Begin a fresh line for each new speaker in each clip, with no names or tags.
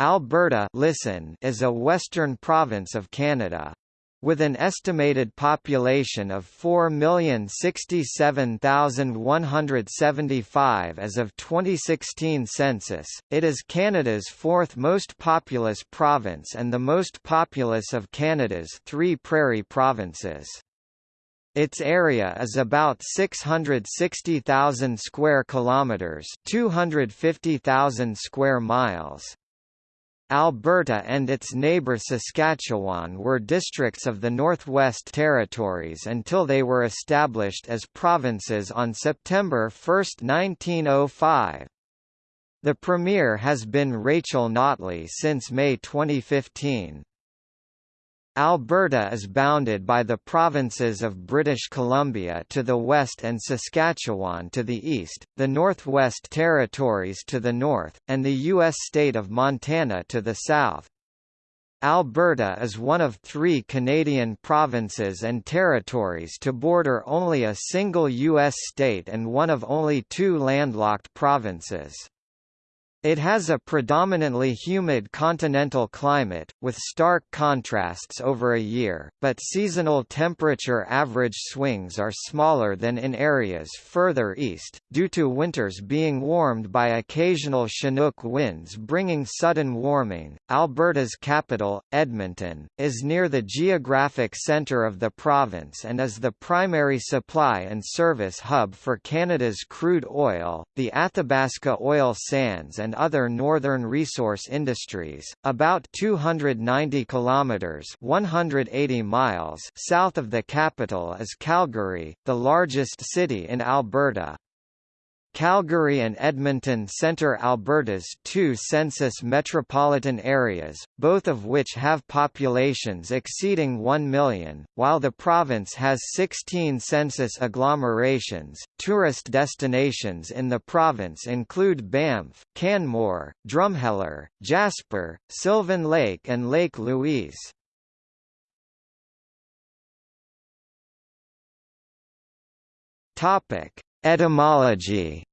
Alberta listen is a western province of Canada. With an estimated population of 4,067,175 as of 2016 census, it is Canada's fourth most populous province and the most populous of Canada's three prairie provinces. Its area is about 660,000 square kilometers, 250,000 square miles. Alberta and its neighbour Saskatchewan were districts of the Northwest Territories until they were established as provinces on September 1, 1905. The Premier has been Rachel Notley since May 2015. Alberta is bounded by the provinces of British Columbia to the west and Saskatchewan to the east, the Northwest Territories to the north, and the U.S. state of Montana to the south. Alberta is one of three Canadian provinces and territories to border only a single U.S. state and one of only two landlocked provinces. It has a predominantly humid continental climate, with stark contrasts over a year, but seasonal temperature average swings are smaller than in areas further east, due to winters being warmed by occasional Chinook winds bringing sudden warming. Alberta's capital, Edmonton, is near the geographic centre of the province and is the primary supply and service hub for Canada's crude oil, the Athabasca oil sands and other northern resource industries, about 290 kilometers (180 miles) south of the capital is Calgary, the largest city in Alberta. Calgary and Edmonton center Alberta's two census metropolitan areas, both of which have populations exceeding 1 million, while the province has 16 census agglomerations. Tourist destinations in the province include Banff, Canmore, Drumheller, Jasper, Sylvan Lake, and Lake Louise. Topic: Etymology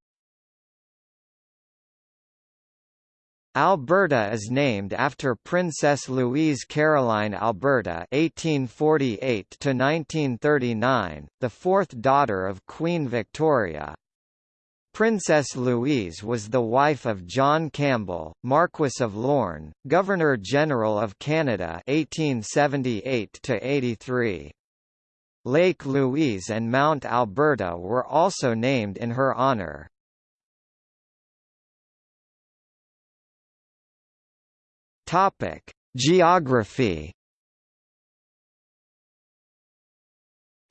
Alberta is named after Princess Louise Caroline Alberta (1848–1939), the fourth daughter of Queen Victoria. Princess Louise was the wife of John Campbell, Marquess of Lorne, Governor-General of Canada (1878–83). Lake Louise and Mount Alberta were also named in her honour. Topic: Geography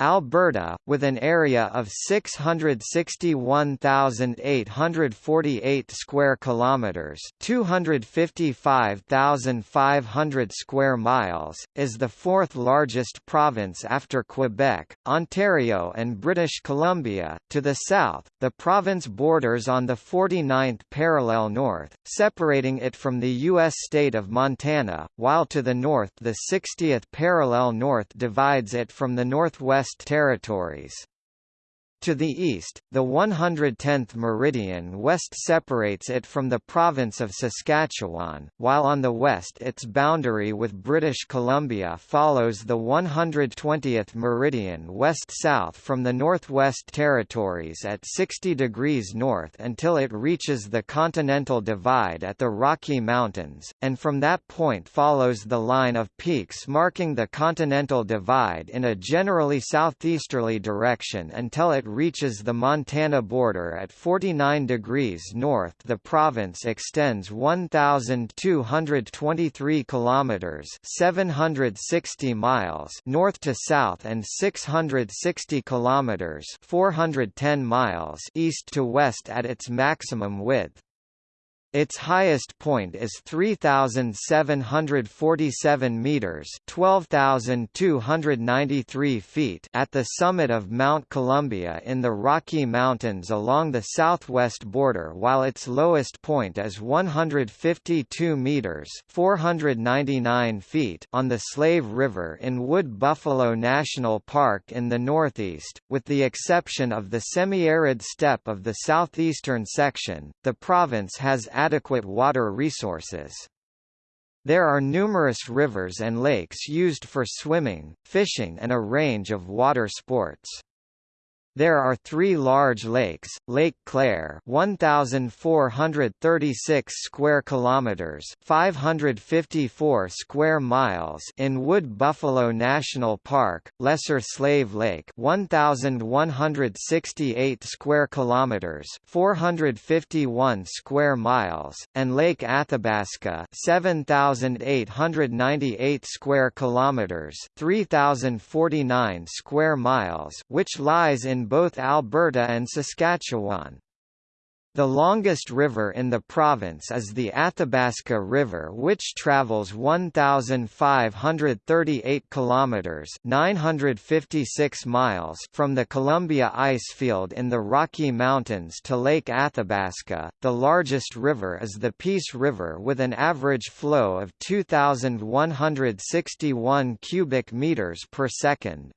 Alberta, with an area of 661,848 square kilometers, 255,500 square miles, is the fourth largest province after Quebec, Ontario and British Columbia. To the south, the province borders on the 49th parallel north, separating it from the US state of Montana, while to the north the 60th parallel north divides it from the northwest Territories. To the east, the 110th meridian west separates it from the province of Saskatchewan, while on the west its boundary with British Columbia follows the 120th meridian west-south from the Northwest Territories at 60 degrees north until it reaches the Continental Divide at the Rocky Mountains, and from that point follows the line of peaks marking the Continental Divide in a generally southeasterly direction until it reaches the Montana border at 49 degrees north. The province extends 1223 kilometers, 760 miles north to south and 660 kilometers, 410 miles east to west at its maximum width. Its highest point is 3747 meters, 12293 feet at the summit of Mount Columbia in the Rocky Mountains along the southwest border, while its lowest point is 152 meters, 499 feet on the Slave River in Wood Buffalo National Park in the northeast, with the exception of the semi-arid steppe of the southeastern section. The province has adequate water resources. There are numerous rivers and lakes used for swimming, fishing and a range of water sports. There are three large lakes: Lake Claire, 1,436 square kilometers (554 square miles) in Wood Buffalo National Park; Lesser Slave Lake, 1,168 square kilometers (451 square miles), and Lake Athabasca, 7,898 square kilometers (3,049 square miles), which lies in both Alberta and Saskatchewan. The longest river in the province is the Athabasca River which travels 1538 kilometers, 956 miles from the Columbia Icefield in the Rocky Mountains to Lake Athabasca. The largest river is the Peace River with an average flow of 2161 cubic meters per second.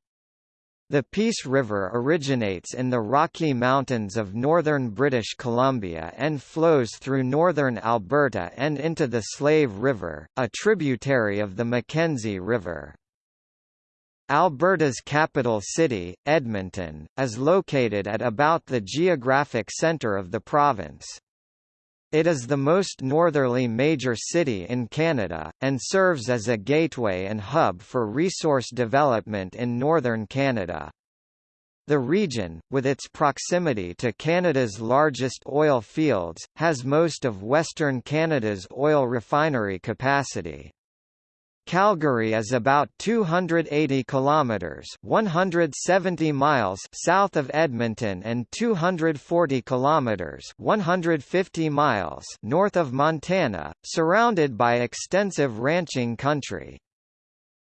The Peace River originates in the Rocky Mountains of northern British Columbia and flows through northern Alberta and into the Slave River, a tributary of the Mackenzie River. Alberta's capital city, Edmonton, is located at about the geographic centre of the province. It is the most northerly major city in Canada, and serves as a gateway and hub for resource development in northern Canada. The region, with its proximity to Canada's largest oil fields, has most of Western Canada's oil refinery capacity. Calgary is about 280 kilometers, 170 miles south of Edmonton and 240 kilometers, 150 miles north of Montana, surrounded by extensive ranching country.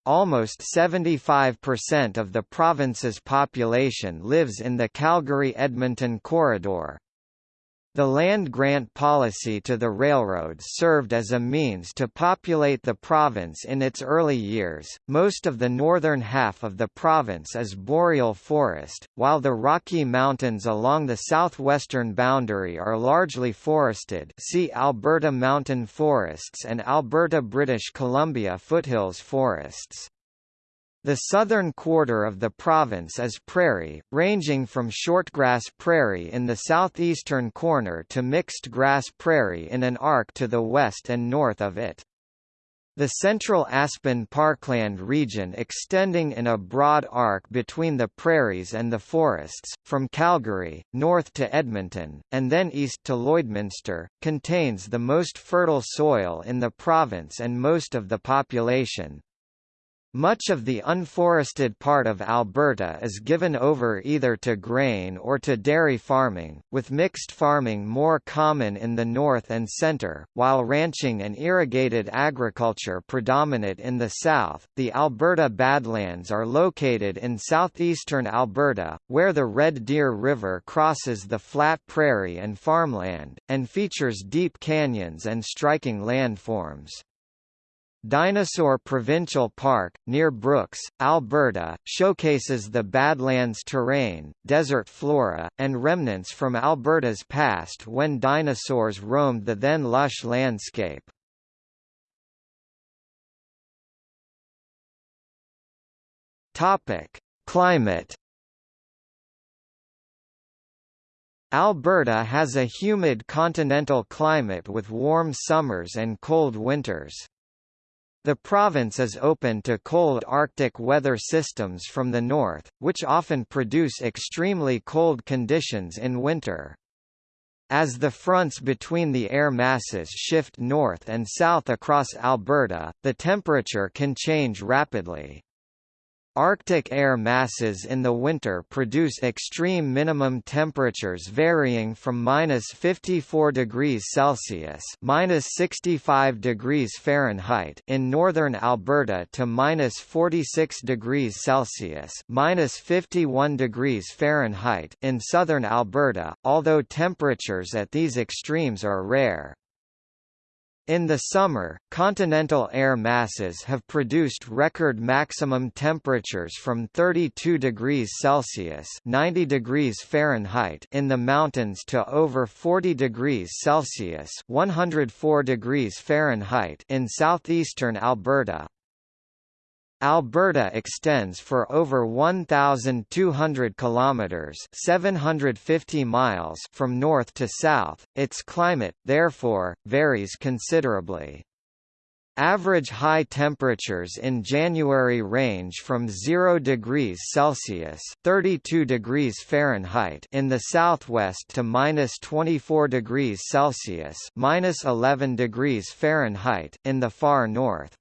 Almost 75% of the province's population lives in the Calgary-Edmonton corridor. The land grant policy to the railroads served as a means to populate the province in its early years. Most of the northern half of the province is boreal forest, while the Rocky Mountains along the southwestern boundary are largely forested. See Alberta mountain forests and Alberta British Columbia foothills forests. The southern quarter of the province is prairie, ranging from shortgrass prairie in the southeastern corner to mixed grass prairie in an arc to the west and north of it. The central aspen parkland region extending in a broad arc between the prairies and the forests, from Calgary, north to Edmonton, and then east to Lloydminster, contains the most fertile soil in the province and most of the population. Much of the unforested part of Alberta is given over either to grain or to dairy farming, with mixed farming more common in the north and centre, while ranching and irrigated agriculture predominate in the south. The Alberta Badlands are located in southeastern Alberta, where the Red Deer River crosses the flat prairie and farmland, and features deep canyons and striking landforms. Dinosaur Provincial Park, near Brooks, Alberta, showcases the Badlands terrain, desert flora, and remnants from Alberta's past when dinosaurs roamed the then lush landscape. Climate Alberta has a humid continental climate with warm summers and cold winters. The province is open to cold Arctic weather systems from the north, which often produce extremely cold conditions in winter. As the fronts between the air masses shift north and south across Alberta, the temperature can change rapidly. Arctic air masses in the winter produce extreme minimum temperatures varying from minus 54 degrees Celsius minus 65 degrees Fahrenheit in northern Alberta to minus 46 degrees Celsius minus 51 degrees Fahrenheit in southern Alberta, although temperatures at these extremes are rare. In the summer, continental air masses have produced record maximum temperatures from 32 degrees Celsius (90 degrees Fahrenheit) in the mountains to over 40 degrees Celsius (104 degrees Fahrenheit) in southeastern Alberta. Alberta extends for over 1200 kilometers, 750 miles from north to south. Its climate, therefore, varies considerably. Average high temperatures in January range from 0 degrees Celsius (32 degrees Fahrenheit) in the southwest to minus 24 degrees Celsius (minus 11 degrees Fahrenheit) in the far north.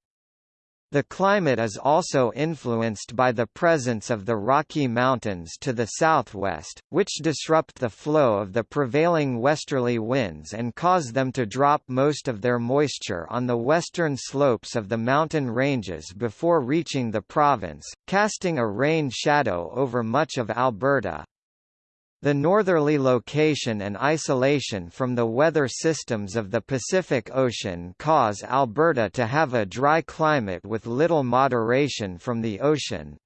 The climate is also influenced by the presence of the Rocky Mountains to the southwest, which disrupt the flow of the prevailing westerly winds and cause them to drop most of their moisture on the western slopes of the mountain ranges before reaching the province, casting a rain shadow over much of Alberta. The northerly location and isolation from the weather systems of the Pacific Ocean cause Alberta to have a dry climate with little moderation from the ocean.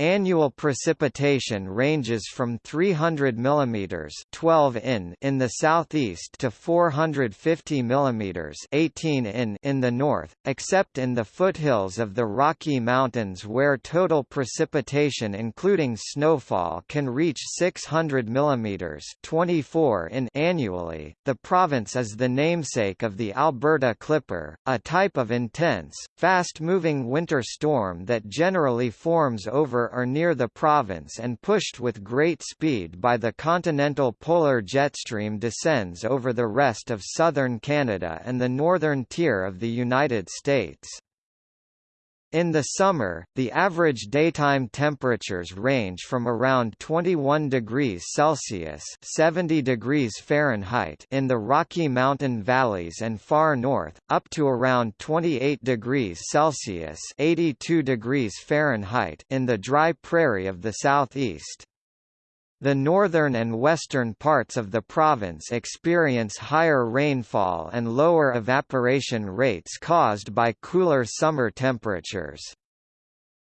Annual precipitation ranges from 300 mm 12 in in the southeast to 450 mm 18 in in the north, except in the foothills of the Rocky Mountains where total precipitation including snowfall can reach 600 mm 24 in annually. The province is the namesake of the Alberta Clipper, a type of intense, fast-moving winter storm that generally forms over or near the province and pushed with great speed by the continental polar jetstream descends over the rest of southern Canada and the northern tier of the United States. In the summer, the average daytime temperatures range from around 21 degrees Celsius (70 degrees Fahrenheit) in the Rocky Mountain valleys and far north, up to around 28 degrees Celsius (82 degrees Fahrenheit) in the dry prairie of the southeast. The northern and western parts of the province experience higher rainfall and lower evaporation rates caused by cooler summer temperatures.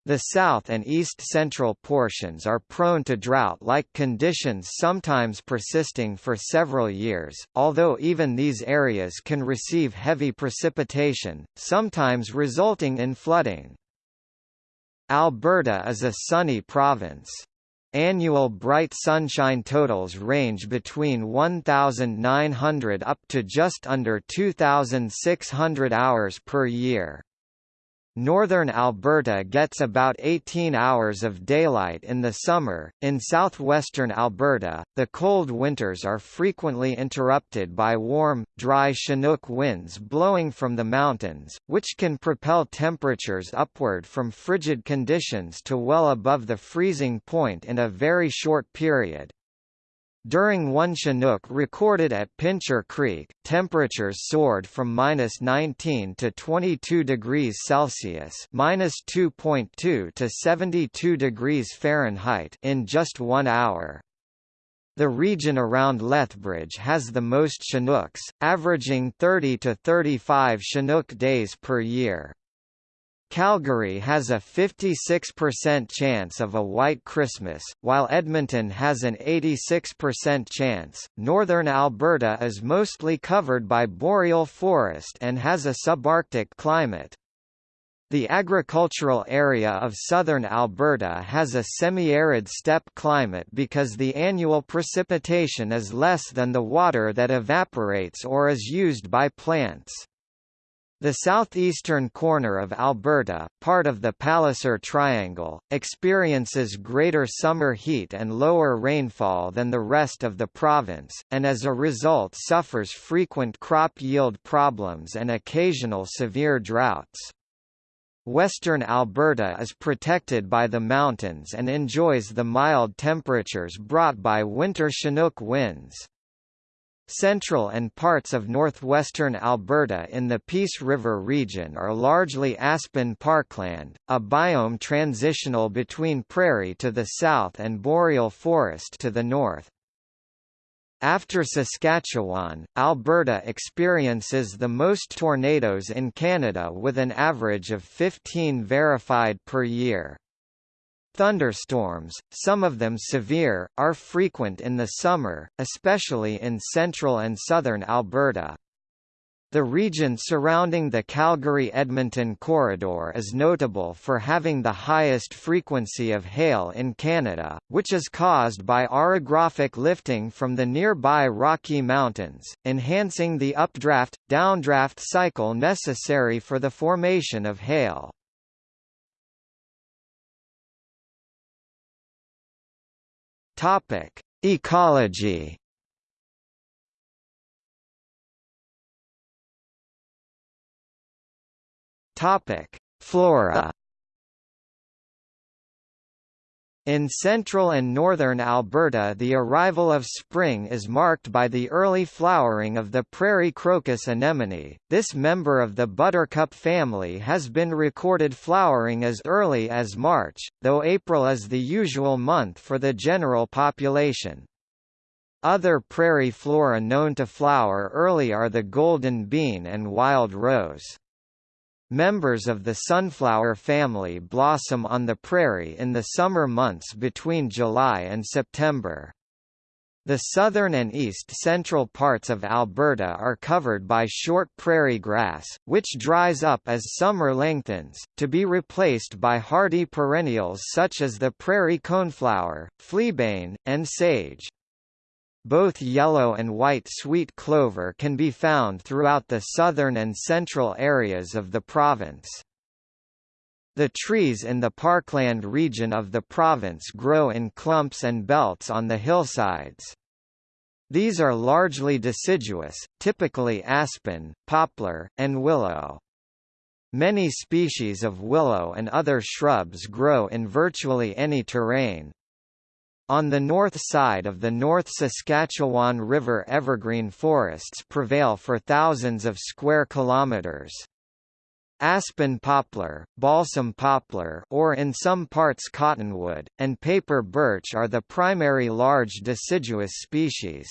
The south and east-central portions are prone to drought-like conditions sometimes persisting for several years, although even these areas can receive heavy precipitation, sometimes resulting in flooding. Alberta is a sunny province. Annual bright sunshine totals range between 1,900 up to just under 2,600 hours per year. Northern Alberta gets about 18 hours of daylight in the summer. In southwestern Alberta, the cold winters are frequently interrupted by warm, dry Chinook winds blowing from the mountains, which can propel temperatures upward from frigid conditions to well above the freezing point in a very short period. During one Chinook recorded at Pincher Creek, temperatures soared from minus 19 to 22 degrees Celsius minus 2.2 to 72 degrees Fahrenheit in just one hour. The region around Lethbridge has the most Chinooks, averaging 30 to 35 Chinook days per year. Calgary has a 56% chance of a white Christmas, while Edmonton has an 86% chance. Northern Alberta is mostly covered by boreal forest and has a subarctic climate. The agricultural area of southern Alberta has a semi-arid steppe climate because the annual precipitation is less than the water that evaporates or is used by plants. The southeastern corner of Alberta, part of the Palliser Triangle, experiences greater summer heat and lower rainfall than the rest of the province, and as a result suffers frequent crop yield problems and occasional severe droughts. Western Alberta is protected by the mountains and enjoys the mild temperatures brought by winter Chinook winds. Central and parts of northwestern Alberta in the Peace River region are largely aspen parkland, a biome transitional between prairie to the south and boreal forest to the north. After Saskatchewan, Alberta experiences the most tornadoes in Canada with an average of 15 verified per year. Thunderstorms, some of them severe, are frequent in the summer, especially in central and southern Alberta. The region surrounding the Calgary-Edmonton corridor is notable for having the highest frequency of hail in Canada, which is caused by orographic lifting from the nearby Rocky Mountains, enhancing the updraft-downdraft cycle necessary for the formation of hail. Ecology. Topic: Flora. In central and northern Alberta the arrival of spring is marked by the early flowering of the prairie crocus anemone. This member of the buttercup family has been recorded flowering as early as March, though April is the usual month for the general population. Other prairie flora known to flower early are the golden bean and wild rose. Members of the sunflower family blossom on the prairie in the summer months between July and September. The southern and east-central parts of Alberta are covered by short prairie grass, which dries up as summer lengthens, to be replaced by hardy perennials such as the prairie coneflower, fleabane, and sage. Both yellow and white sweet clover can be found throughout the southern and central areas of the province. The trees in the parkland region of the province grow in clumps and belts on the hillsides. These are largely deciduous, typically aspen, poplar, and willow. Many species of willow and other shrubs grow in virtually any terrain, on the north side of the North Saskatchewan River evergreen forests prevail for thousands of square kilometers. Aspen poplar, balsam poplar or in some parts cottonwood, and paper birch are the primary large deciduous species.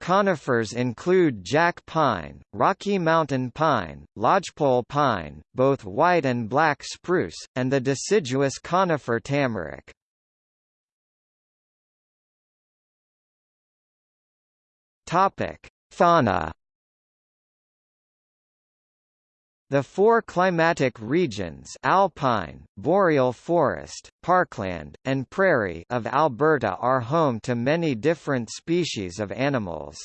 Conifers include jack pine, Rocky Mountain pine, lodgepole pine, both white and black spruce, and the deciduous conifer tamarack. Topic: Fauna. The four climatic regions alpine, boreal forest, parkland, and prairie of Alberta are home to many different species of animals.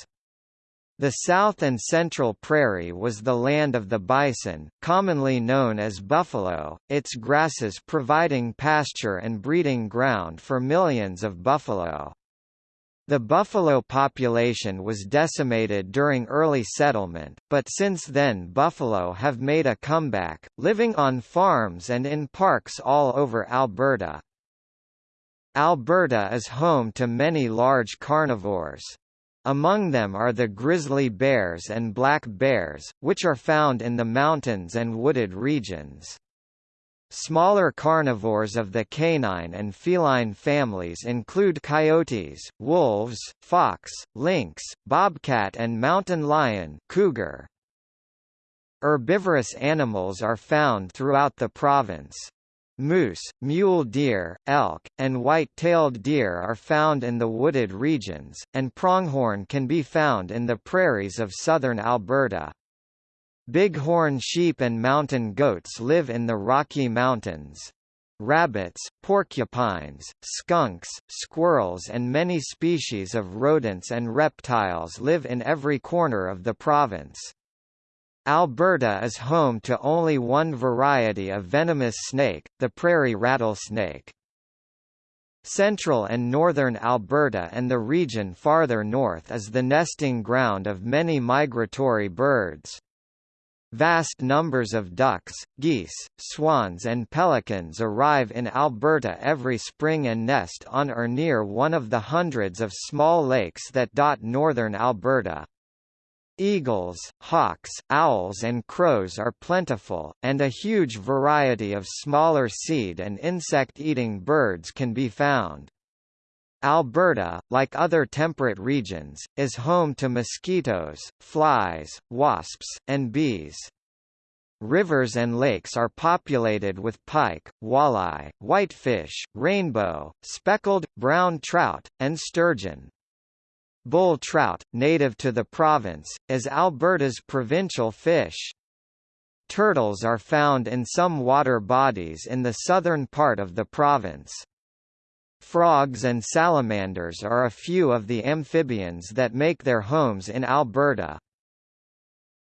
The South and Central Prairie was the land of the bison, commonly known as buffalo, its grasses providing pasture and breeding ground for millions of buffalo. The buffalo population was decimated during early settlement, but since then buffalo have made a comeback, living on farms and in parks all over Alberta. Alberta is home to many large carnivores. Among them are the grizzly bears and black bears, which are found in the mountains and wooded regions. Smaller carnivores of the canine and feline families include coyotes, wolves, fox, lynx, bobcat and mountain lion cougar. Herbivorous animals are found throughout the province. Moose, mule deer, elk, and white-tailed deer are found in the wooded regions, and pronghorn can be found in the prairies of southern Alberta. Bighorn sheep and mountain goats live in the Rocky Mountains. Rabbits, porcupines, skunks, squirrels and many species of rodents and reptiles live in every corner of the province. Alberta is home to only one variety of venomous snake, the prairie rattlesnake. Central and northern Alberta and the region farther north is the nesting ground of many migratory birds. Vast numbers of ducks, geese, swans and pelicans arrive in Alberta every spring and nest on or near one of the hundreds of small lakes that dot northern Alberta. Eagles, hawks, owls and crows are plentiful, and a huge variety of smaller seed and insect-eating birds can be found. Alberta, like other temperate regions, is home to mosquitoes, flies, wasps, and bees. Rivers and lakes are populated with pike, walleye, whitefish, rainbow, speckled, brown trout, and sturgeon. Bull trout, native to the province, is Alberta's provincial fish. Turtles are found in some water bodies in the southern part of the province. Frogs and salamanders are a few of the amphibians that make their homes in Alberta.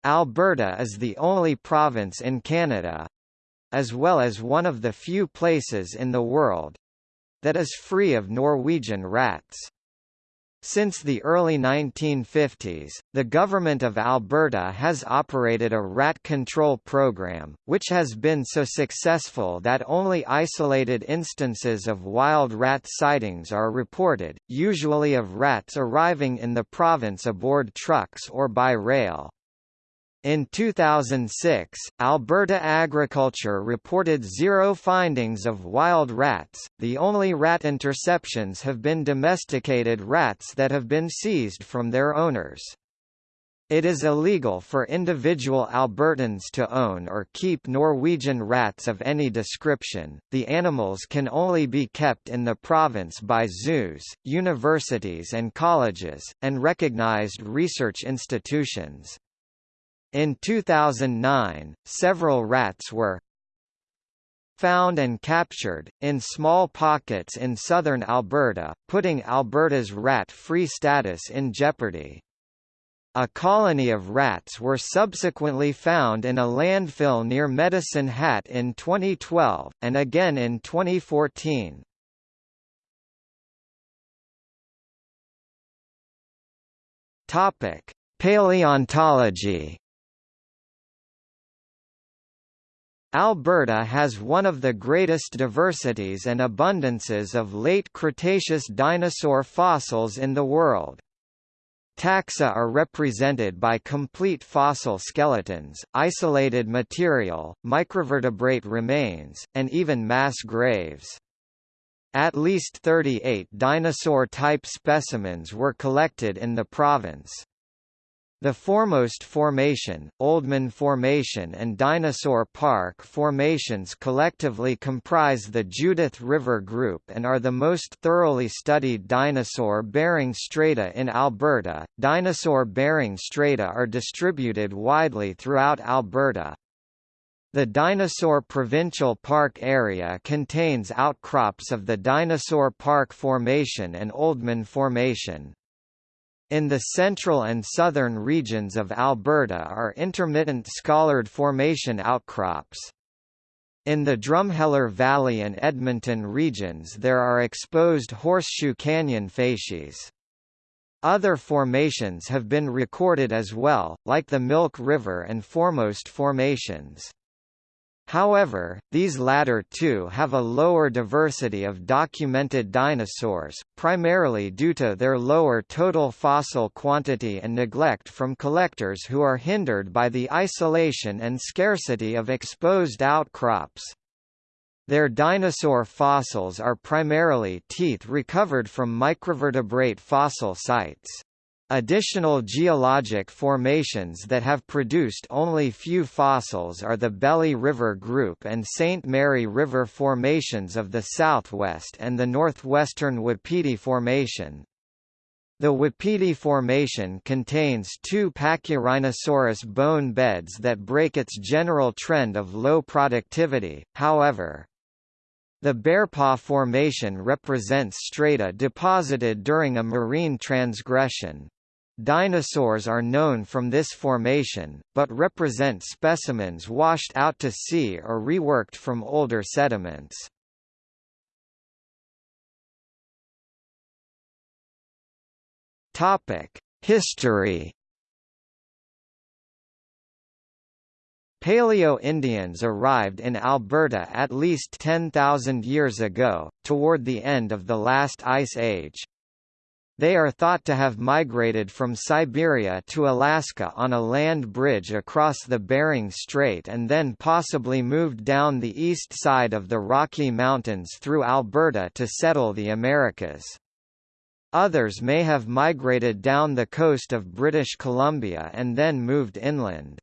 Alberta is the only province in Canada—as well as one of the few places in the world—that is free of Norwegian rats. Since the early 1950s, the Government of Alberta has operated a rat control program, which has been so successful that only isolated instances of wild rat sightings are reported, usually of rats arriving in the province aboard trucks or by rail. In 2006, Alberta Agriculture reported zero findings of wild rats. The only rat interceptions have been domesticated rats that have been seized from their owners. It is illegal for individual Albertans to own or keep Norwegian rats of any description. The animals can only be kept in the province by zoos, universities and colleges, and recognized research institutions. In 2009, several rats were found and captured, in small pockets in southern Alberta, putting Alberta's rat-free status in jeopardy. A colony of rats were subsequently found in a landfill near Medicine Hat in 2012, and again in 2014. Paleontology Alberta has one of the greatest diversities and abundances of late Cretaceous dinosaur fossils in the world. Taxa are represented by complete fossil skeletons, isolated material, microvertebrate remains, and even mass graves. At least 38 dinosaur-type specimens were collected in the province. The Foremost Formation, Oldman Formation and Dinosaur Park formations collectively comprise the Judith River Group and are the most thoroughly studied dinosaur-bearing strata in Alberta. Dinosaur-bearing strata are distributed widely throughout Alberta. The Dinosaur Provincial Park area contains outcrops of the Dinosaur Park Formation and Oldman Formation. In the central and southern regions of Alberta are intermittent Scollard Formation outcrops. In the Drumheller Valley and Edmonton regions there are exposed Horseshoe Canyon facies. Other formations have been recorded as well, like the Milk River and Foremost formations. However, these latter two have a lower diversity of documented dinosaurs, primarily due to their lower total fossil quantity and neglect from collectors who are hindered by the isolation and scarcity of exposed outcrops. Their dinosaur fossils are primarily teeth recovered from microvertebrate fossil sites. Additional geologic formations that have produced only few fossils are the Belly River Group and St. Mary River formations of the southwest and the northwestern Wapiti Formation. The Wapiti Formation contains two Pachyrhinosaurus bone beds that break its general trend of low productivity, however. The Bearpaw Formation represents strata deposited during a marine transgression. Dinosaurs are known from this formation, but represent specimens washed out to sea or reworked from older sediments. History Paleo-Indians arrived in Alberta at least 10,000 years ago, toward the end of the last ice age. They are thought to have migrated from Siberia to Alaska on a land bridge across the Bering Strait and then possibly moved down the east side of the Rocky Mountains through Alberta to settle the Americas. Others may have migrated down the coast of British Columbia and then moved inland.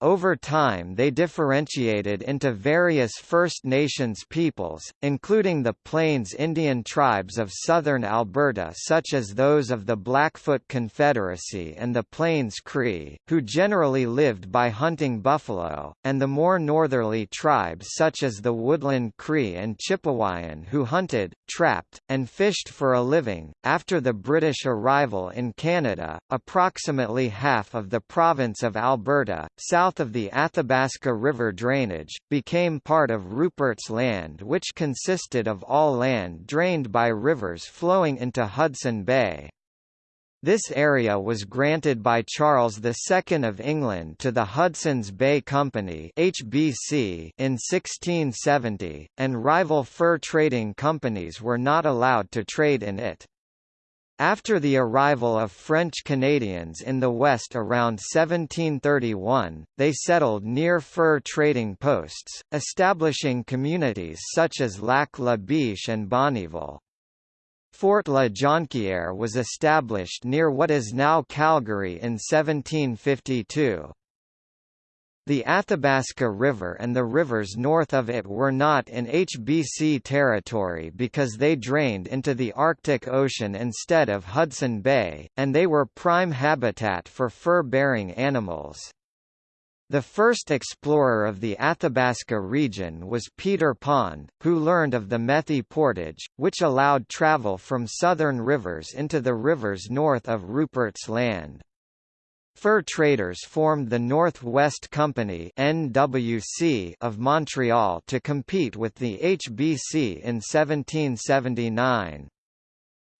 Over time they differentiated into various First Nations peoples, including the Plains Indian tribes of southern Alberta such as those of the Blackfoot Confederacy and the Plains Cree, who generally lived by hunting buffalo, and the more northerly tribes such as the Woodland Cree and Chipewyan who hunted, trapped, and fished for a living. After the British arrival in Canada, approximately half of the province of Alberta, south south of the Athabasca River drainage, became part of Rupert's Land which consisted of all land drained by rivers flowing into Hudson Bay. This area was granted by Charles II of England to the Hudson's Bay Company HBC in 1670, and rival fur trading companies were not allowed to trade in it. After the arrival of French Canadians in the West around 1731, they settled near fur trading posts, establishing communities such as Lac la Biche and Bonnyville. Fort La Jonquière was established near what is now Calgary in 1752. The Athabasca River and the rivers north of it were not in HBC territory because they drained into the Arctic Ocean instead of Hudson Bay, and they were prime habitat for fur-bearing animals. The first explorer of the Athabasca region was Peter Pond, who learned of the Methy Portage, which allowed travel from southern rivers into the rivers north of Rupert's Land. Fur traders formed the North-West Company (NWC) of Montreal to compete with the HBC in 1779.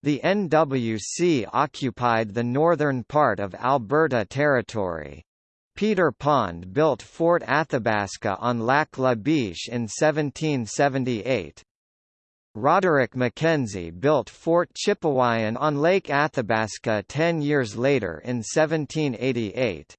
The NWC occupied the northern part of Alberta Territory. Peter Pond built Fort Athabasca on Lac La Biche in 1778. Roderick Mackenzie built Fort Chipewyan on Lake Athabasca ten years later in 1788.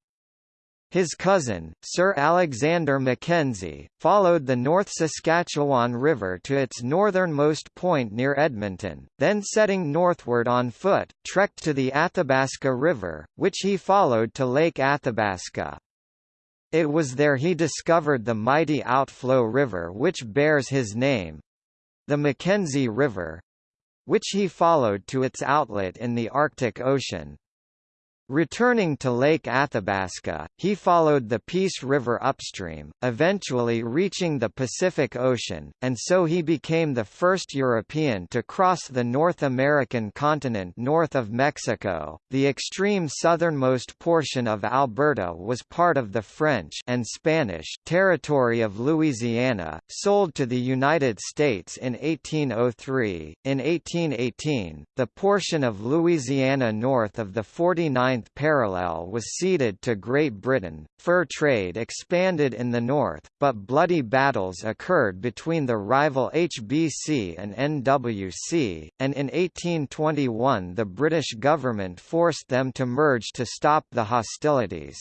His cousin, Sir Alexander Mackenzie, followed the North Saskatchewan River to its northernmost point near Edmonton, then setting northward on foot, trekked to the Athabasca River, which he followed to Lake Athabasca. It was there he discovered the mighty outflow river which bears his name, the Mackenzie River which he followed to its outlet in the Arctic Ocean. Returning to Lake Athabasca, he followed the Peace River upstream, eventually reaching the Pacific Ocean, and so he became the first European to cross the North American continent north of Mexico. The extreme southernmost portion of Alberta was part of the French and Spanish territory of Louisiana, sold to the United States in 1803. In 1818, the portion of Louisiana north of the 49 ninth parallel was ceded to Great Britain. Fur trade expanded in the north, but bloody battles occurred between the rival HBC and NWC, and in 1821 the British government forced them to merge to stop the hostilities.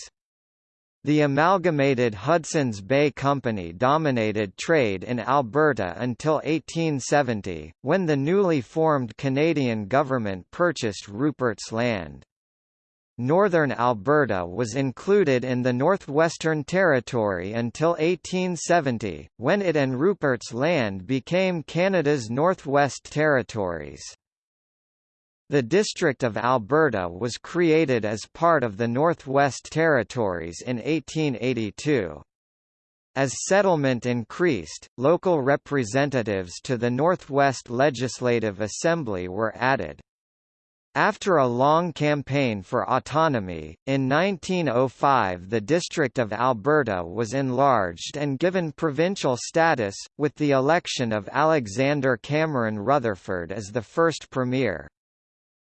The amalgamated Hudson's Bay Company dominated trade in Alberta until 1870, when the newly formed Canadian government purchased Rupert's Land. Northern Alberta was included in the Northwestern Territory until 1870, when it and Rupert's Land became Canada's Northwest Territories. The District of Alberta was created as part of the Northwest Territories in 1882. As settlement increased, local representatives to the Northwest Legislative Assembly were added. After a long campaign for autonomy, in 1905 the District of Alberta was enlarged and given provincial status, with the election of Alexander Cameron Rutherford as the first premier.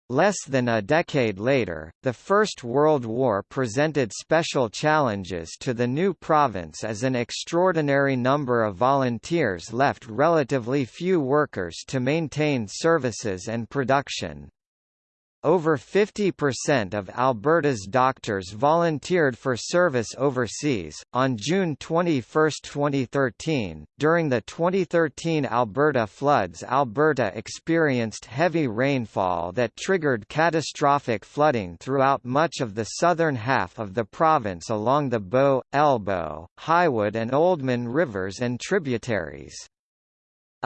Less than a decade later, the First World War presented special challenges to the new province as an extraordinary number of volunteers left relatively few workers to maintain services and production. Over 50% of Alberta's doctors volunteered for service overseas. On June 21, 2013, during the 2013 Alberta floods, Alberta experienced heavy rainfall that triggered catastrophic flooding throughout much of the southern half of the province along the Bow, Elbow, Highwood, and Oldman rivers and tributaries.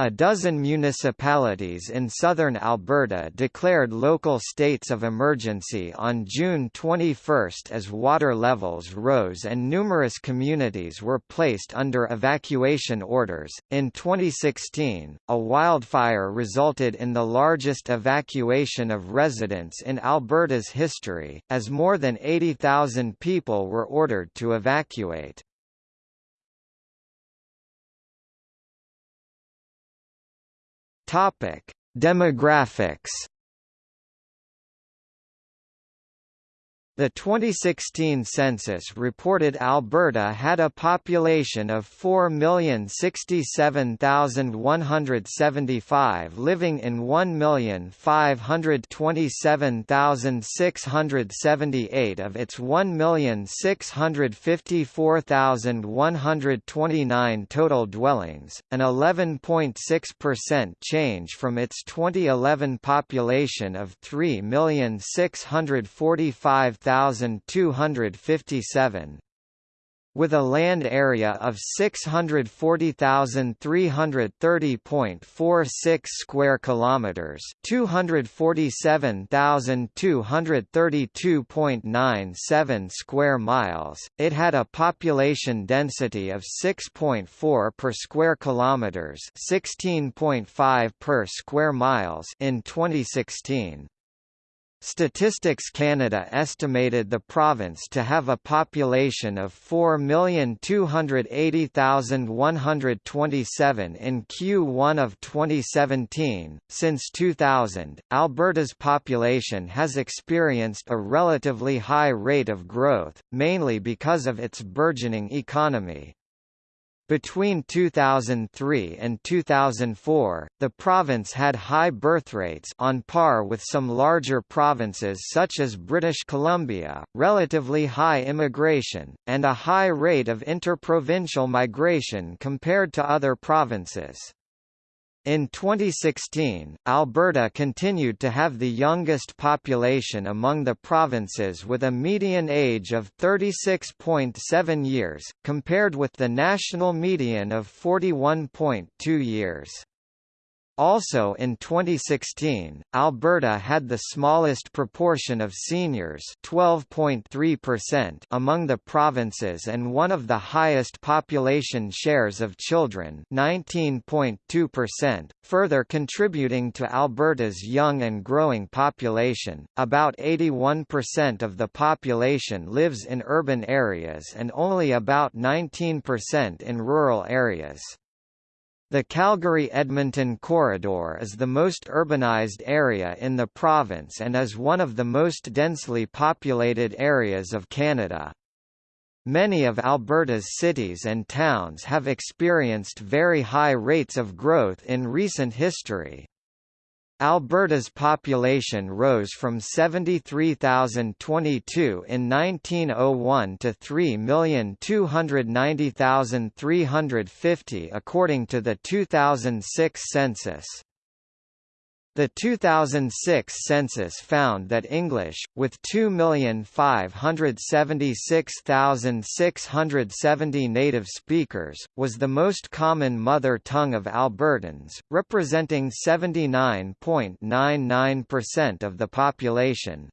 A dozen municipalities in southern Alberta declared local states of emergency on June 21 as water levels rose and numerous communities were placed under evacuation orders. In 2016, a wildfire resulted in the largest evacuation of residents in Alberta's history, as more than 80,000 people were ordered to evacuate. Topic: Demographics The 2016 census reported Alberta had a population of 4,067,175 living in 1,527,678 of its 1,654,129 total dwellings, an 11.6% change from its 2011 population of 3,645,000 1257 with a land area of 640,330.46 square kilometers, 247,232.97 square miles. It had a population density of 6.4 per square kilometers, 16.5 per square miles in 2016. Statistics Canada estimated the province to have a population of 4,280,127 in Q1 of 2017. Since 2000, Alberta's population has experienced a relatively high rate of growth, mainly because of its burgeoning economy. Between 2003 and 2004, the province had high birth rates on par with some larger provinces such as British Columbia, relatively high immigration, and a high rate of interprovincial migration compared to other provinces. In 2016, Alberta continued to have the youngest population among the provinces with a median age of 36.7 years, compared with the national median of 41.2 years. Also in 2016, Alberta had the smallest proportion of seniors 12.3% among the provinces and one of the highest population shares of children 19.2%, further contributing to Alberta's young and growing population. About 81% of the population lives in urban areas and only about 19% in rural areas. The Calgary-Edmonton corridor is the most urbanized area in the province and is one of the most densely populated areas of Canada. Many of Alberta's cities and towns have experienced very high rates of growth in recent history. Alberta's population rose from 73,022 in 1901 to 3,290,350 according to the 2006 census. The 2006 census found that English, with 2,576,670 native speakers, was the most common mother tongue of Albertans, representing 79.99% of the population.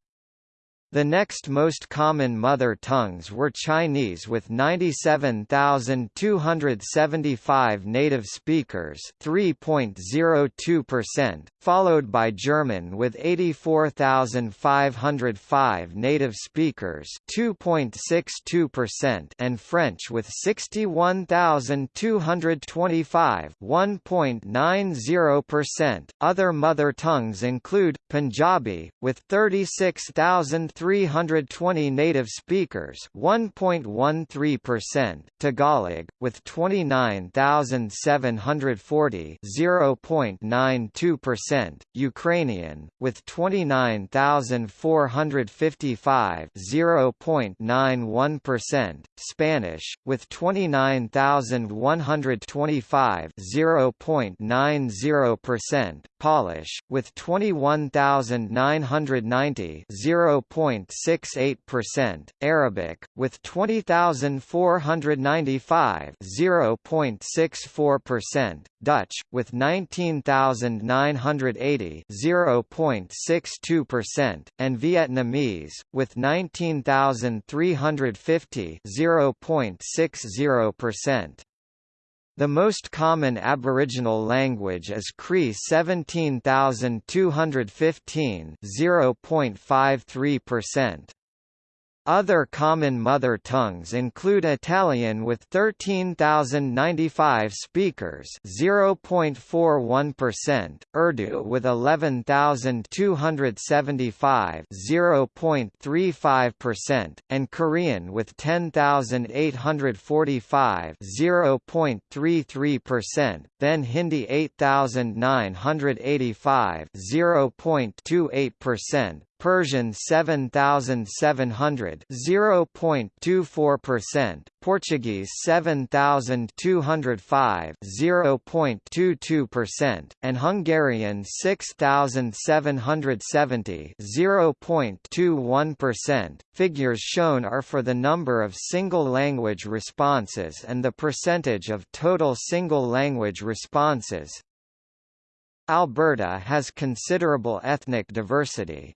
The next most common mother tongues were Chinese with 97,275 native speakers 3.02%, followed by German with 84,505 native speakers 2.62% and French with 61,225 1.90%. Other mother tongues include, Punjabi, with 36,000 320 native speakers 1.13%, Tagalog, with 29,740 0.92%, Ukrainian, with 29,455 0.91%, Spanish, with 29,125 0.90%, Polish, with 21,990 0.68%, Arabic, with 20,495 0.64%, Dutch, with 19,980 0.62%, and Vietnamese, with 19,350 0.60%. The most common Aboriginal language is Cree 17215 0.53%. Other common mother tongues include Italian with 13,095 speakers 0.41%, Urdu with 11,275 0.35%, and Korean with 10,845 0.33%, then Hindi 8,985 0.28%, Persian 7700 0.24%, Portuguese 7205 0.22%, and Hungarian 6770 0.21%. Figures shown are for the number of single language responses and the percentage of total single language responses. Alberta has considerable ethnic diversity.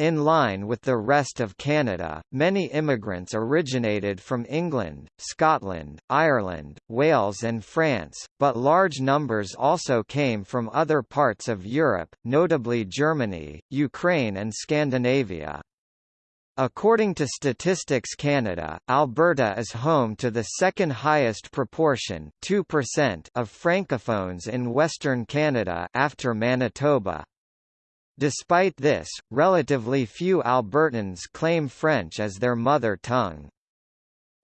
In line with the rest of Canada, many immigrants originated from England, Scotland, Ireland, Wales and France, but large numbers also came from other parts of Europe, notably Germany, Ukraine and Scandinavia. According to Statistics Canada, Alberta is home to the second highest proportion 2% of francophones in Western Canada after Manitoba. Despite this, relatively few Albertans claim French as their mother tongue.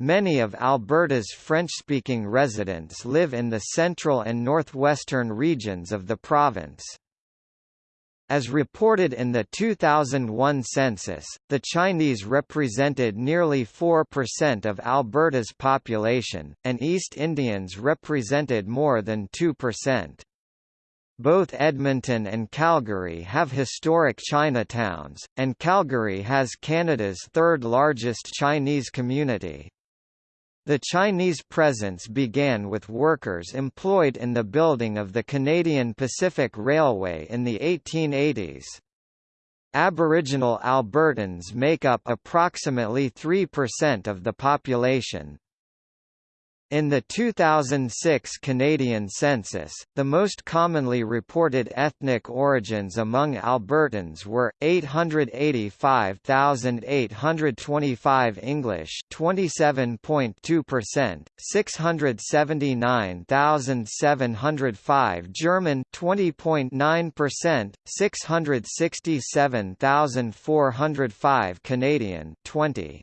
Many of Alberta's French-speaking residents live in the central and northwestern regions of the province. As reported in the 2001 census, the Chinese represented nearly 4% of Alberta's population, and East Indians represented more than 2%. Both Edmonton and Calgary have historic Chinatowns, and Calgary has Canada's third largest Chinese community. The Chinese presence began with workers employed in the building of the Canadian Pacific Railway in the 1880s. Aboriginal Albertans make up approximately 3% of the population. In the 2006 Canadian census, the most commonly reported ethnic origins among Albertans were 885,825 English, 27.2%, 679,705 German, 20.9%, 667,405 Canadian, 20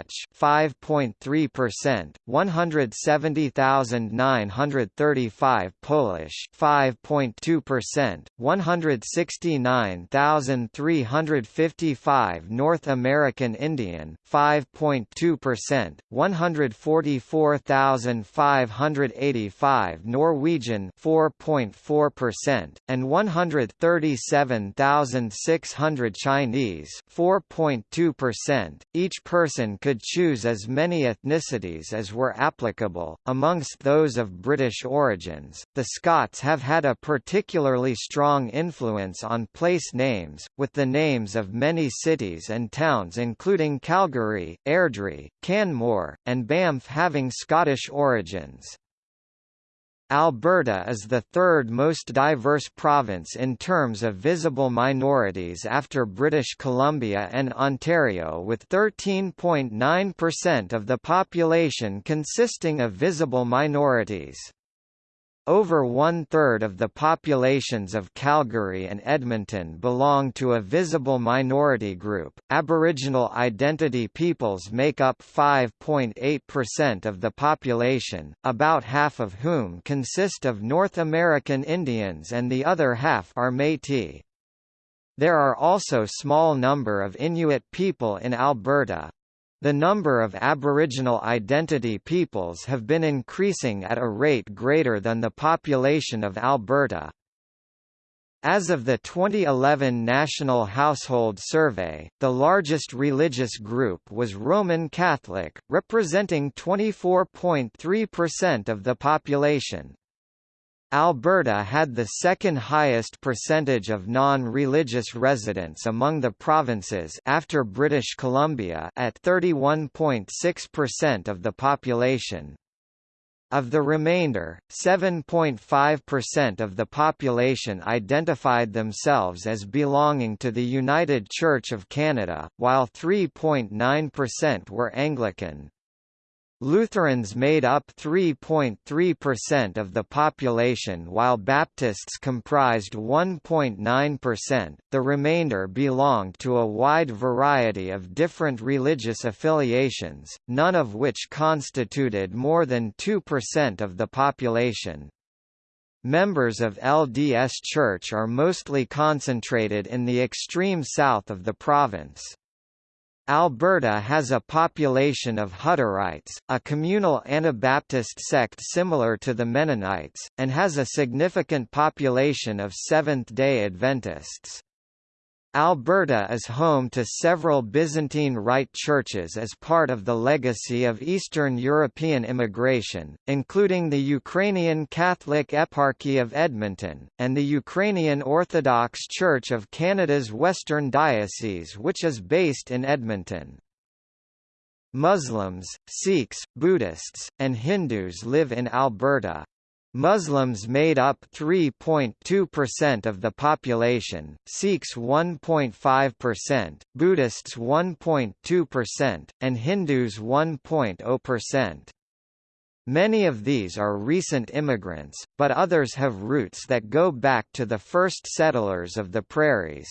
5.3%, 170,935 Polish 5.2%, 169,355 North American Indian 5.2%, 144,585 Norwegian 4.4%, and 137,600 Chinese 4.2%. Each person could could choose as many ethnicities as were applicable. Amongst those of British origins, the Scots have had a particularly strong influence on place names, with the names of many cities and towns including Calgary, Airdrie, Canmore, and Banff having Scottish origins. Alberta is the third most diverse province in terms of visible minorities after British Columbia and Ontario with 13.9% of the population consisting of visible minorities. Over one-third of the populations of Calgary and Edmonton belong to a visible minority group. Aboriginal identity peoples make up 5.8% of the population, about half of whom consist of North American Indians and the other half are Métis. There are also small number of Inuit people in Alberta, the number of Aboriginal identity peoples have been increasing at a rate greater than the population of Alberta. As of the 2011 National Household Survey, the largest religious group was Roman Catholic, representing 24.3% of the population. Alberta had the second highest percentage of non-religious residents among the provinces after British Columbia at 31.6% of the population. Of the remainder, 7.5% of the population identified themselves as belonging to the United Church of Canada, while 3.9% were Anglican. Lutherans made up 3.3% of the population while Baptists comprised 1.9%. The remainder belonged to a wide variety of different religious affiliations, none of which constituted more than 2% of the population. Members of LDS Church are mostly concentrated in the extreme south of the province. Alberta has a population of Hutterites, a communal Anabaptist sect similar to the Mennonites, and has a significant population of Seventh-day Adventists. Alberta is home to several Byzantine Rite churches as part of the legacy of Eastern European immigration, including the Ukrainian Catholic Eparchy of Edmonton, and the Ukrainian Orthodox Church of Canada's Western Diocese which is based in Edmonton. Muslims, Sikhs, Buddhists, and Hindus live in Alberta. Muslims made up 3.2% of the population, Sikhs 1.5%, Buddhists 1.2%, and Hindus 1.0%. Many of these are recent immigrants, but others have roots that go back to the first settlers of the prairies.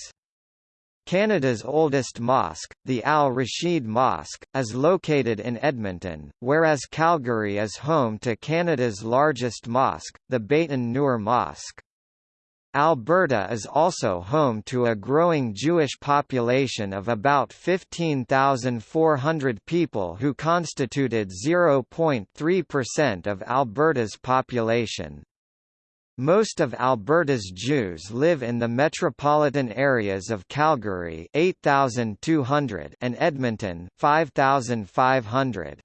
Canada's oldest mosque, the Al Rashid Mosque, is located in Edmonton, whereas Calgary is home to Canada's largest mosque, the Baitun Nur Mosque. Alberta is also home to a growing Jewish population of about 15,400 people who constituted 0.3% of Alberta's population. Most of Alberta's Jews live in the metropolitan areas of Calgary 8,200 and Edmonton 5,500.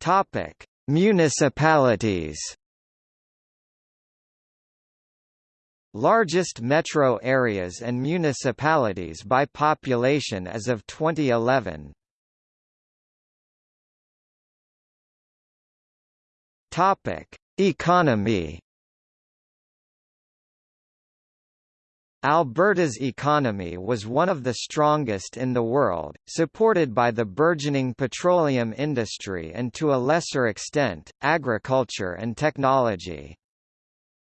Topic: Municipalities. Largest metro areas and municipalities by population as of 2011 Topic: Economy. Alberta's economy was one of the strongest in the world, supported by the burgeoning petroleum industry and to a lesser extent, agriculture and technology.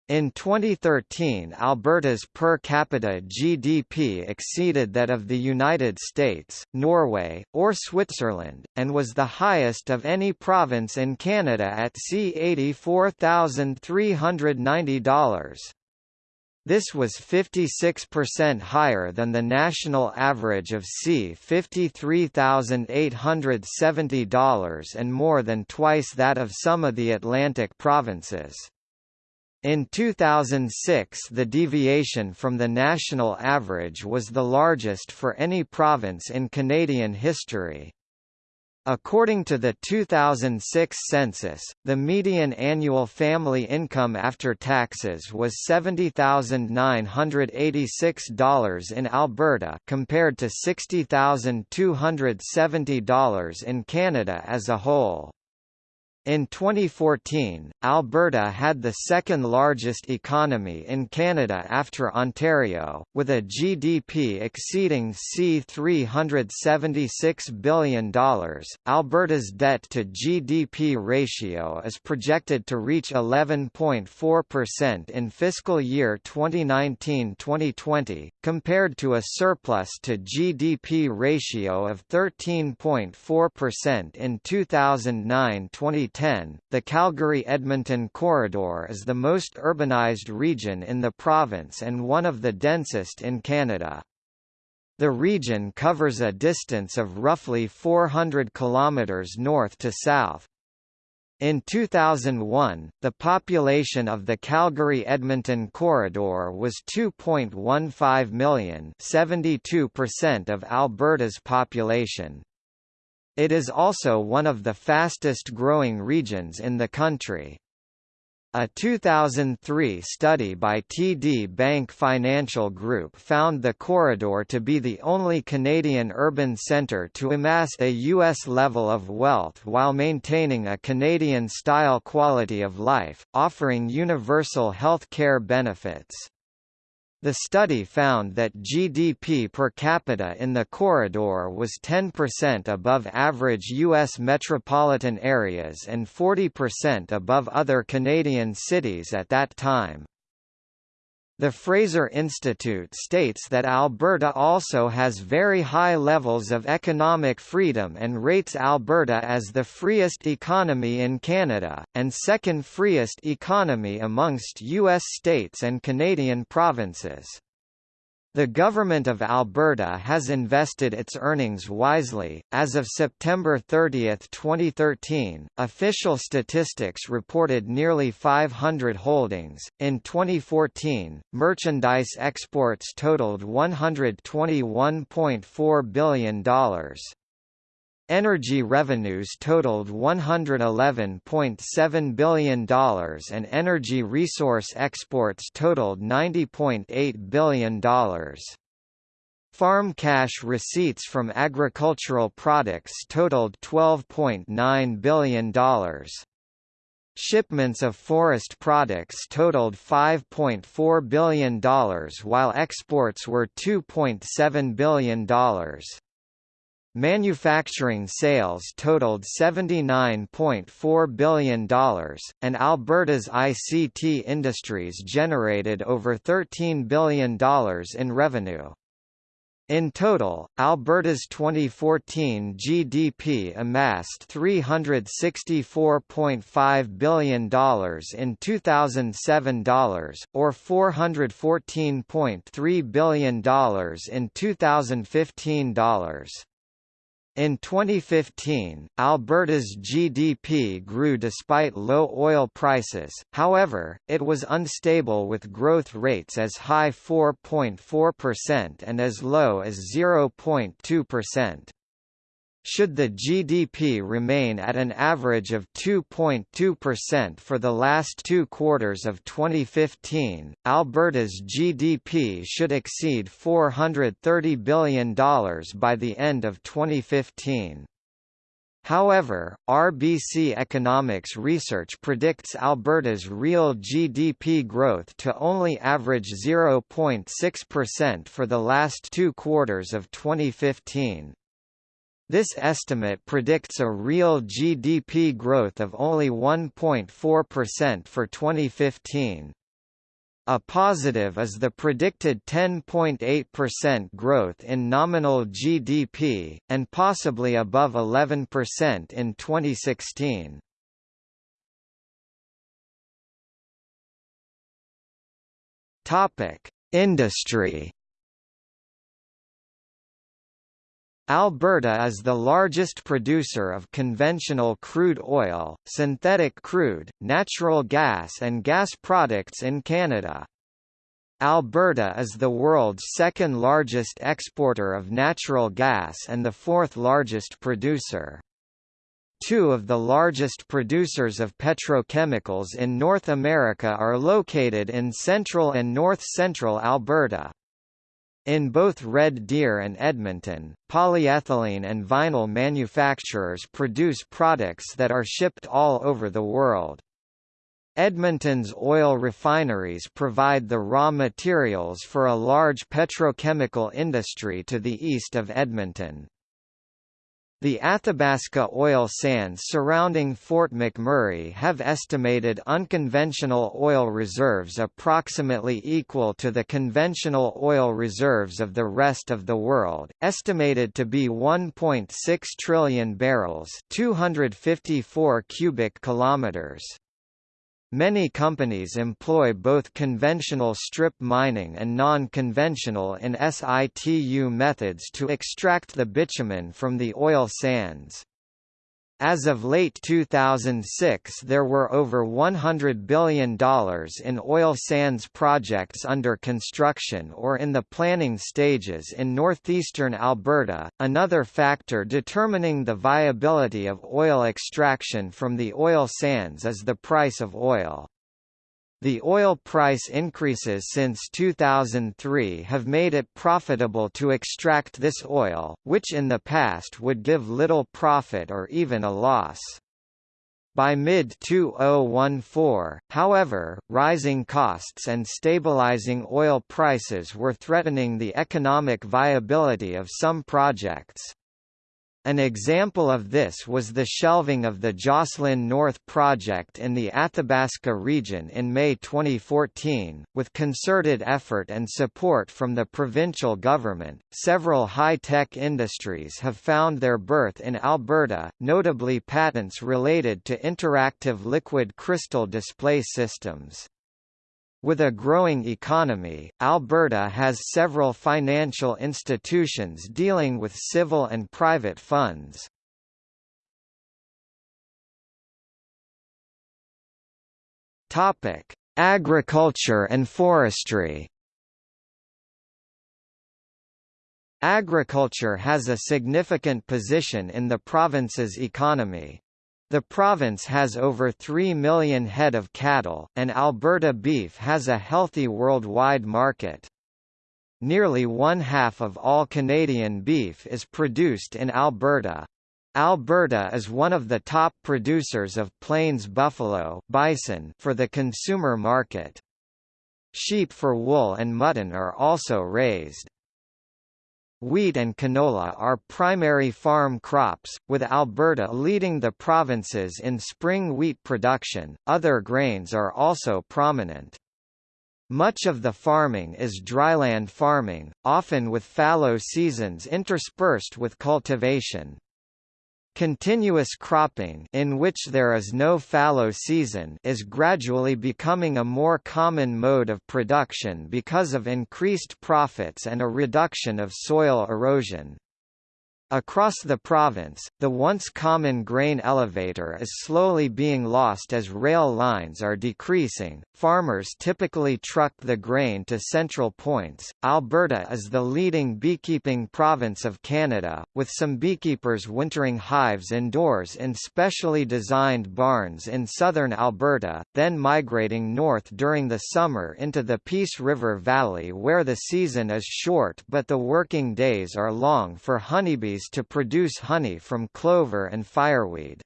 In 2013 Alberta's per capita GDP exceeded that of the United States, Norway, or Switzerland, and was the highest of any province in Canada at C$84,390. This was 56% higher than the national average of C$53,870 and more than twice that of some of the Atlantic provinces. In 2006 the deviation from the national average was the largest for any province in Canadian history. According to the 2006 census, the median annual family income after taxes was $70,986 in Alberta compared to $60,270 in Canada as a whole. In 2014, Alberta had the second largest economy in Canada after Ontario, with a GDP exceeding C$376 billion. Alberta's debt to GDP ratio is projected to reach 11.4% in fiscal year 2019-2020, compared to a surplus to GDP ratio of 13.4% in 2009-2010 2010, the Calgary-Edmonton corridor is the most urbanized region in the province and one of the densest in Canada. The region covers a distance of roughly 400 kilometers north to south. In 2001, the population of the Calgary-Edmonton corridor was 2.15 million 72% of Alberta's population. It is also one of the fastest growing regions in the country. A 2003 study by TD Bank Financial Group found the corridor to be the only Canadian urban centre to amass a U.S. level of wealth while maintaining a Canadian-style quality of life, offering universal health care benefits. The study found that GDP per capita in the corridor was 10% above average U.S. metropolitan areas and 40% above other Canadian cities at that time. The Fraser Institute states that Alberta also has very high levels of economic freedom and rates Alberta as the freest economy in Canada, and second freest economy amongst U.S. states and Canadian provinces. The Government of Alberta has invested its earnings wisely. As of September 30, 2013, official statistics reported nearly 500 holdings. In 2014, merchandise exports totaled $121.4 billion. Energy revenues totaled $111.7 billion and energy resource exports totaled $90.8 billion. Farm cash receipts from agricultural products totaled $12.9 billion. Shipments of forest products totaled $5.4 billion while exports were $2.7 billion. Manufacturing sales totaled $79.4 billion, and Alberta's ICT industries generated over $13 billion in revenue. In total, Alberta's 2014 GDP amassed $364.5 billion in 2007 dollars, or $414.3 billion in 2015 dollars. In 2015, Alberta's GDP grew despite low oil prices, however, it was unstable with growth rates as high 4.4% and as low as 0.2%. Should the GDP remain at an average of 2.2% for the last two quarters of 2015, Alberta's GDP should exceed $430 billion by the end of 2015. However, RBC Economics Research predicts Alberta's real GDP growth to only average 0.6% for the last two quarters of 2015. This estimate predicts a real GDP growth of only 1.4% for 2015. A positive is the predicted 10.8% growth in nominal GDP, and possibly above 11% in 2016. Topic: Industry Alberta is the largest producer of conventional crude oil, synthetic crude, natural gas and gas products in Canada. Alberta is the world's second largest exporter of natural gas and the fourth largest producer. Two of the largest producers of petrochemicals in North America are located in central and north-central Alberta. In both Red Deer and Edmonton, polyethylene and vinyl manufacturers produce products that are shipped all over the world. Edmonton's oil refineries provide the raw materials for a large petrochemical industry to the east of Edmonton. The Athabasca oil sands surrounding Fort McMurray have estimated unconventional oil reserves approximately equal to the conventional oil reserves of the rest of the world, estimated to be 1.6 trillion barrels, 254 cubic kilometers. Many companies employ both conventional strip mining and non-conventional in situ methods to extract the bitumen from the oil sands. As of late 2006 there were over $100 billion in oil sands projects under construction or in the planning stages in northeastern Alberta. Another factor determining the viability of oil extraction from the oil sands is the price of oil. The oil price increases since 2003 have made it profitable to extract this oil, which in the past would give little profit or even a loss. By mid-2014, however, rising costs and stabilizing oil prices were threatening the economic viability of some projects. An example of this was the shelving of the Joslyn North project in the Athabasca region in May 2014. With concerted effort and support from the provincial government, several high tech industries have found their birth in Alberta, notably patents related to interactive liquid crystal display systems. With a growing economy, Alberta has several financial institutions dealing with civil and private funds. Topic: Agriculture and forestry. Agriculture has a significant position in the province's economy. The province has over 3 million head of cattle, and Alberta beef has a healthy worldwide market. Nearly one-half of all Canadian beef is produced in Alberta. Alberta is one of the top producers of plains buffalo bison for the consumer market. Sheep for wool and mutton are also raised. Wheat and canola are primary farm crops, with Alberta leading the provinces in spring wheat production. Other grains are also prominent. Much of the farming is dryland farming, often with fallow seasons interspersed with cultivation. Continuous cropping in which there is no fallow season is gradually becoming a more common mode of production because of increased profits and a reduction of soil erosion. Across the province, the once common grain elevator is slowly being lost as rail lines are decreasing. Farmers typically truck the grain to central points. Alberta is the leading beekeeping province of Canada, with some beekeepers wintering hives indoors in specially designed barns in southern Alberta, then migrating north during the summer into the Peace River Valley where the season is short but the working days are long for honeybees to produce honey from clover and fireweed.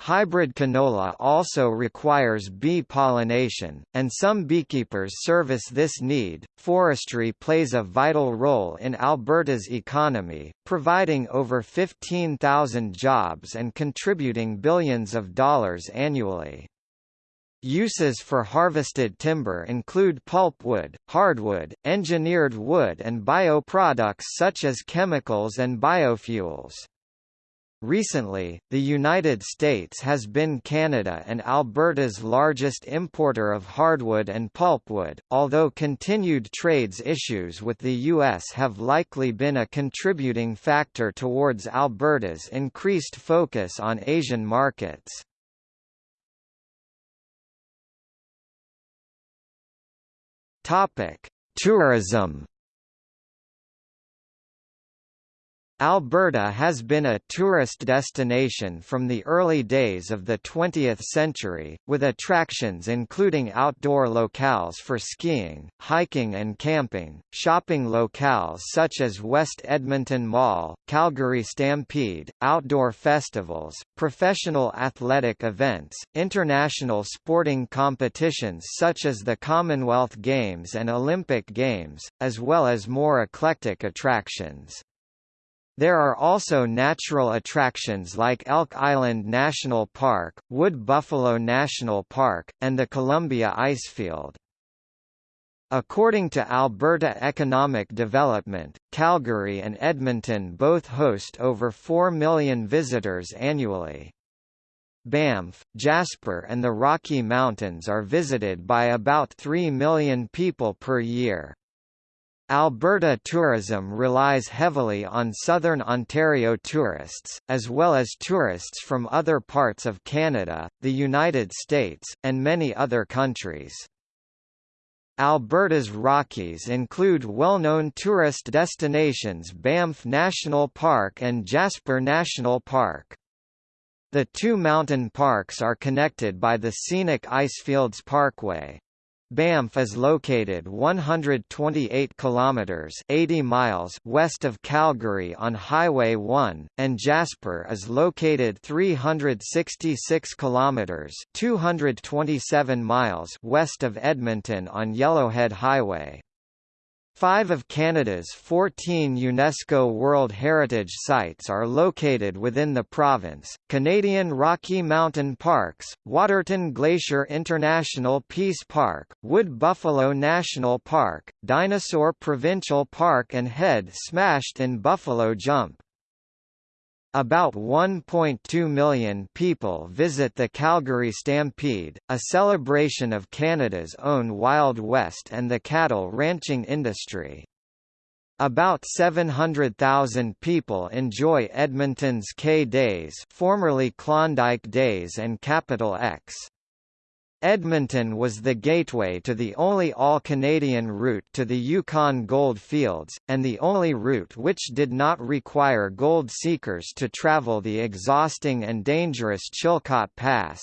Hybrid canola also requires bee pollination, and some beekeepers service this need. Forestry plays a vital role in Alberta's economy, providing over 15,000 jobs and contributing billions of dollars annually. Uses for harvested timber include pulpwood, hardwood, engineered wood and bioproducts such as chemicals and biofuels. Recently, the United States has been Canada and Alberta's largest importer of hardwood and pulpwood, although continued trades issues with the U.S. have likely been a contributing factor towards Alberta's increased focus on Asian markets. Tourism Alberta has been a tourist destination from the early days of the 20th century, with attractions including outdoor locales for skiing, hiking and camping, shopping locales such as West Edmonton Mall, Calgary Stampede, outdoor festivals, professional athletic events, international sporting competitions such as the Commonwealth Games and Olympic Games, as well as more eclectic attractions. There are also natural attractions like Elk Island National Park, Wood Buffalo National Park, and the Columbia Icefield. According to Alberta Economic Development, Calgary and Edmonton both host over 4 million visitors annually. Banff, Jasper and the Rocky Mountains are visited by about 3 million people per year. Alberta tourism relies heavily on southern Ontario tourists, as well as tourists from other parts of Canada, the United States, and many other countries. Alberta's Rockies include well-known tourist destinations Banff National Park and Jasper National Park. The two mountain parks are connected by the scenic Icefields Parkway. Banff is located 128 kilometers 80 miles west of Calgary on Highway 1 and Jasper is located 366 kilometers 227 miles west of Edmonton on Yellowhead Highway. Five of Canada's 14 UNESCO World Heritage Sites are located within the province, Canadian Rocky Mountain Parks, Waterton Glacier International Peace Park, Wood Buffalo National Park, Dinosaur Provincial Park and Head Smashed in Buffalo Jump. About 1.2 million people visit the Calgary Stampede, a celebration of Canada's own Wild West and the cattle ranching industry. About 700,000 people enjoy Edmonton's K-Days formerly Klondike Days and Capital Ex. Edmonton was the gateway to the only all-Canadian route to the Yukon gold fields, and the only route which did not require gold seekers to travel the exhausting and dangerous Chilkoot Pass.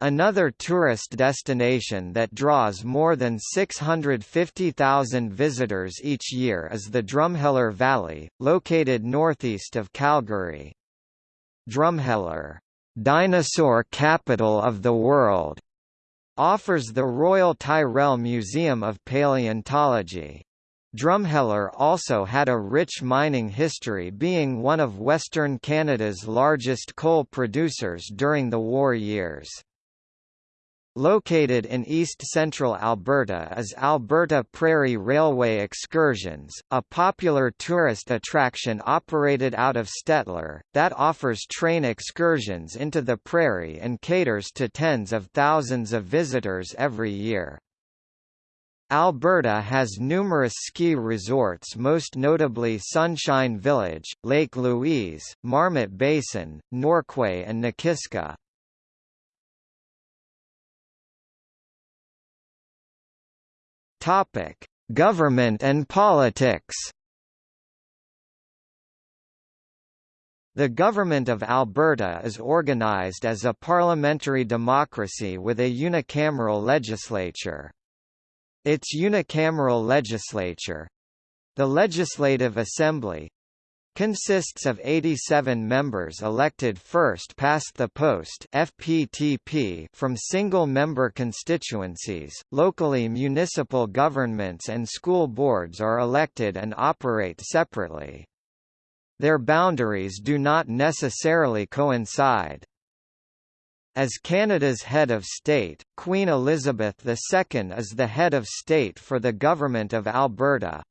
Another tourist destination that draws more than 650,000 visitors each year is the Drumheller Valley, located northeast of Calgary. Drumheller Dinosaur Capital of the World offers the Royal Tyrrell Museum of Paleontology. Drumheller also had a rich mining history being one of Western Canada's largest coal producers during the war years. Located in east-central Alberta is Alberta Prairie Railway Excursions, a popular tourist attraction operated out of Stettler, that offers train excursions into the prairie and caters to tens of thousands of visitors every year. Alberta has numerous ski resorts most notably Sunshine Village, Lake Louise, Marmot Basin, Norquay and Nakiska. Topic: Government and politics. The Government of Alberta is organised as a parliamentary democracy with a unicameral legislature. Its unicameral legislature—the Legislative Assembly, consists of 87 members elected first past the post FPTP from single-member constituencies. Locally municipal governments and school boards are elected and operate separately. Their boundaries do not necessarily coincide. As Canada's head of state, Queen Elizabeth II is the head of state for the Government of Alberta.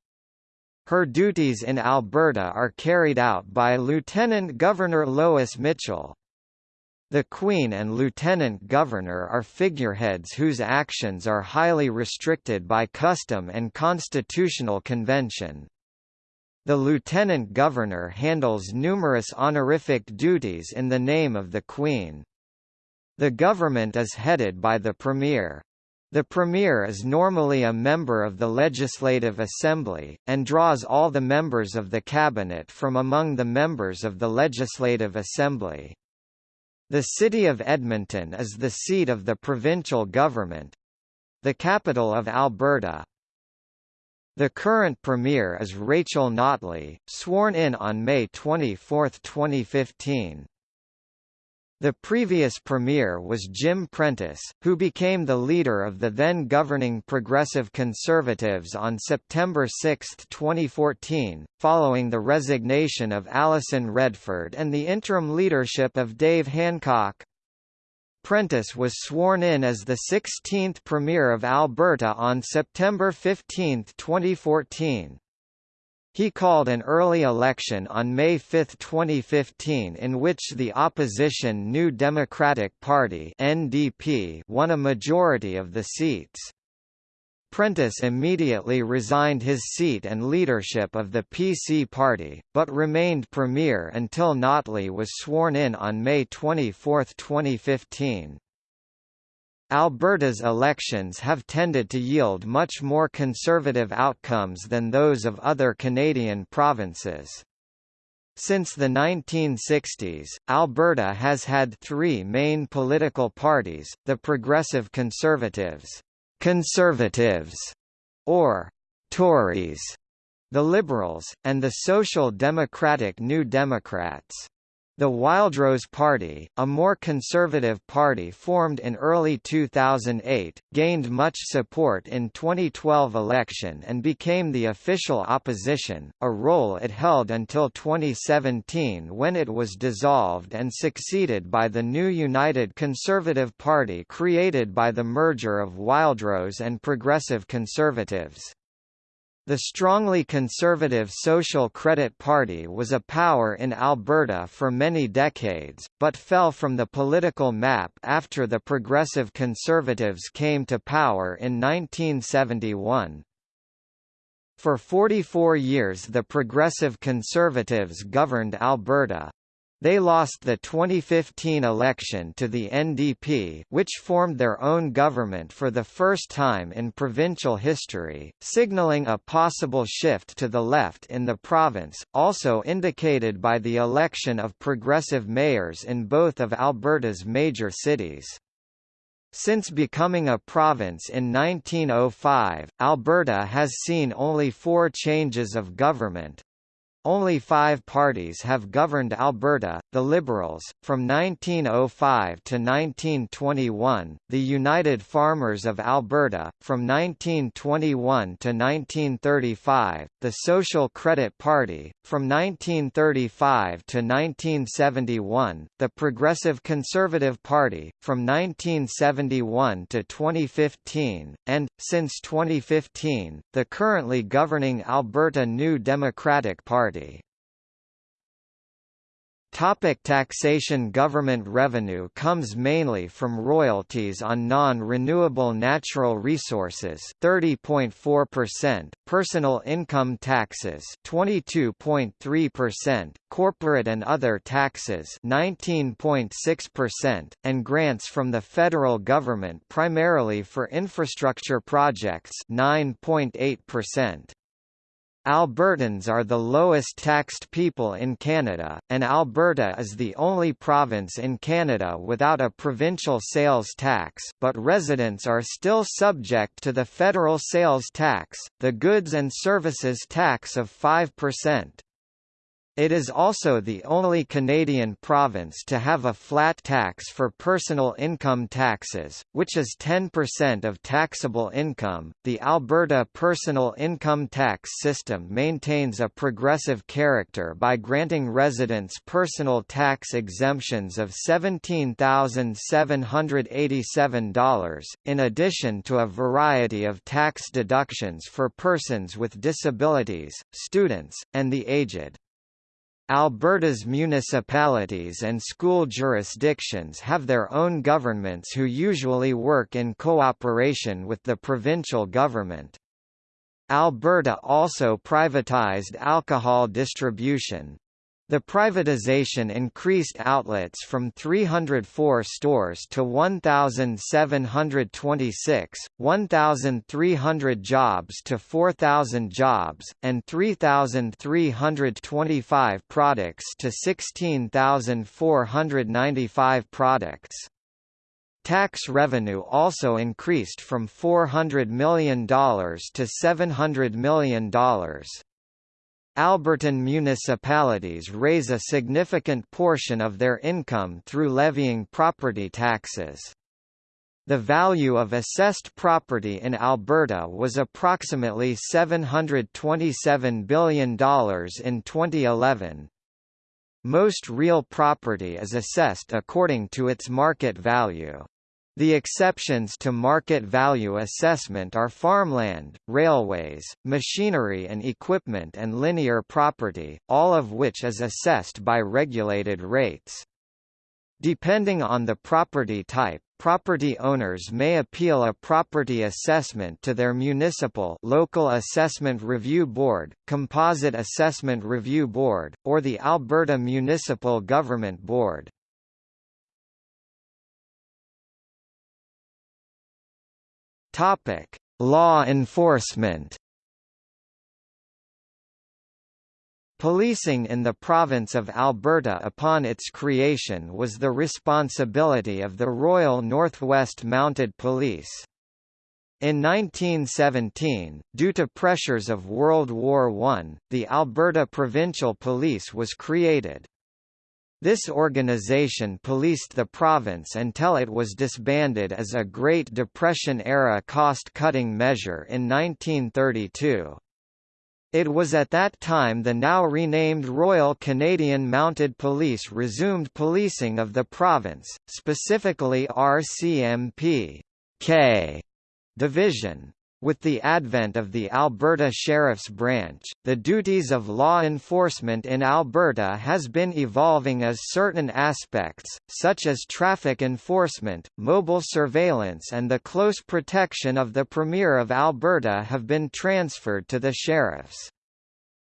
Her duties in Alberta are carried out by Lieutenant Governor Lois Mitchell. The Queen and Lieutenant Governor are figureheads whose actions are highly restricted by custom and constitutional convention. The Lieutenant Governor handles numerous honorific duties in the name of the Queen. The government is headed by the Premier. The Premier is normally a member of the Legislative Assembly, and draws all the members of the Cabinet from among the members of the Legislative Assembly. The city of Edmonton is the seat of the provincial government—the capital of Alberta. The current Premier is Rachel Notley, sworn in on May 24, 2015. The previous premier was Jim Prentice, who became the leader of the then governing Progressive Conservatives on September 6, 2014, following the resignation of Alison Redford and the interim leadership of Dave Hancock. Prentice was sworn in as the 16th Premier of Alberta on September 15, 2014. He called an early election on May 5, 2015 in which the opposition New Democratic Party NDP won a majority of the seats. Prentice immediately resigned his seat and leadership of the PC party, but remained premier until Notley was sworn in on May 24, 2015. Alberta's elections have tended to yield much more conservative outcomes than those of other Canadian provinces. Since the 1960s, Alberta has had three main political parties, the Progressive Conservatives, Conservatives, or Tories, the Liberals, and the Social Democratic New Democrats. The Wildrose Party, a more conservative party formed in early 2008, gained much support in 2012 election and became the official opposition, a role it held until 2017 when it was dissolved and succeeded by the new United Conservative Party created by the merger of Wildrose and Progressive Conservatives. The strongly conservative Social Credit Party was a power in Alberta for many decades, but fell from the political map after the Progressive Conservatives came to power in 1971. For 44 years the Progressive Conservatives governed Alberta. They lost the 2015 election to the NDP which formed their own government for the first time in provincial history, signalling a possible shift to the left in the province, also indicated by the election of progressive mayors in both of Alberta's major cities. Since becoming a province in 1905, Alberta has seen only four changes of government, only five parties have governed Alberta, the Liberals, from 1905 to 1921, the United Farmers of Alberta, from 1921 to 1935, the Social Credit Party, from 1935 to 1971, the Progressive Conservative Party, from 1971 to 2015, and, since 2015, the currently governing Alberta New Democratic Party. Topic taxation Government revenue comes mainly from royalties on non-renewable natural resources 30.4%, personal income taxes 22.3%, corporate and other taxes 19.6%, and grants from the federal government primarily for infrastructure projects 9.8%. Albertans are the lowest taxed people in Canada, and Alberta is the only province in Canada without a provincial sales tax but residents are still subject to the federal sales tax, the goods and services tax of 5%. It is also the only Canadian province to have a flat tax for personal income taxes, which is 10% of taxable income. The Alberta personal income tax system maintains a progressive character by granting residents personal tax exemptions of $17,787, in addition to a variety of tax deductions for persons with disabilities, students, and the aged. Alberta's municipalities and school jurisdictions have their own governments who usually work in cooperation with the provincial government. Alberta also privatized alcohol distribution, the privatization increased outlets from 304 stores to 1,726, 1,300 jobs to 4,000 jobs, and 3,325 products to 16,495 products. Tax revenue also increased from $400 million to $700 million. Albertan municipalities raise a significant portion of their income through levying property taxes. The value of assessed property in Alberta was approximately $727 billion in 2011. Most real property is assessed according to its market value. The exceptions to market value assessment are farmland, railways, machinery and equipment and linear property, all of which is assessed by regulated rates. Depending on the property type, property owners may appeal a property assessment to their municipal local assessment review board, composite assessment review board, or the Alberta Municipal Government Board. Topic: Law enforcement. Policing in the province of Alberta upon its creation was the responsibility of the Royal Northwest Mounted Police. In 1917, due to pressures of World War I, the Alberta Provincial Police was created. This organization policed the province until it was disbanded as a Great Depression-era cost-cutting measure in 1932. It was at that time the now renamed Royal Canadian Mounted Police resumed policing of the province, specifically RCMP K division. With the advent of the Alberta Sheriff's Branch, the duties of law enforcement in Alberta has been evolving as certain aspects, such as traffic enforcement, mobile surveillance and the close protection of the Premier of Alberta have been transferred to the sheriffs.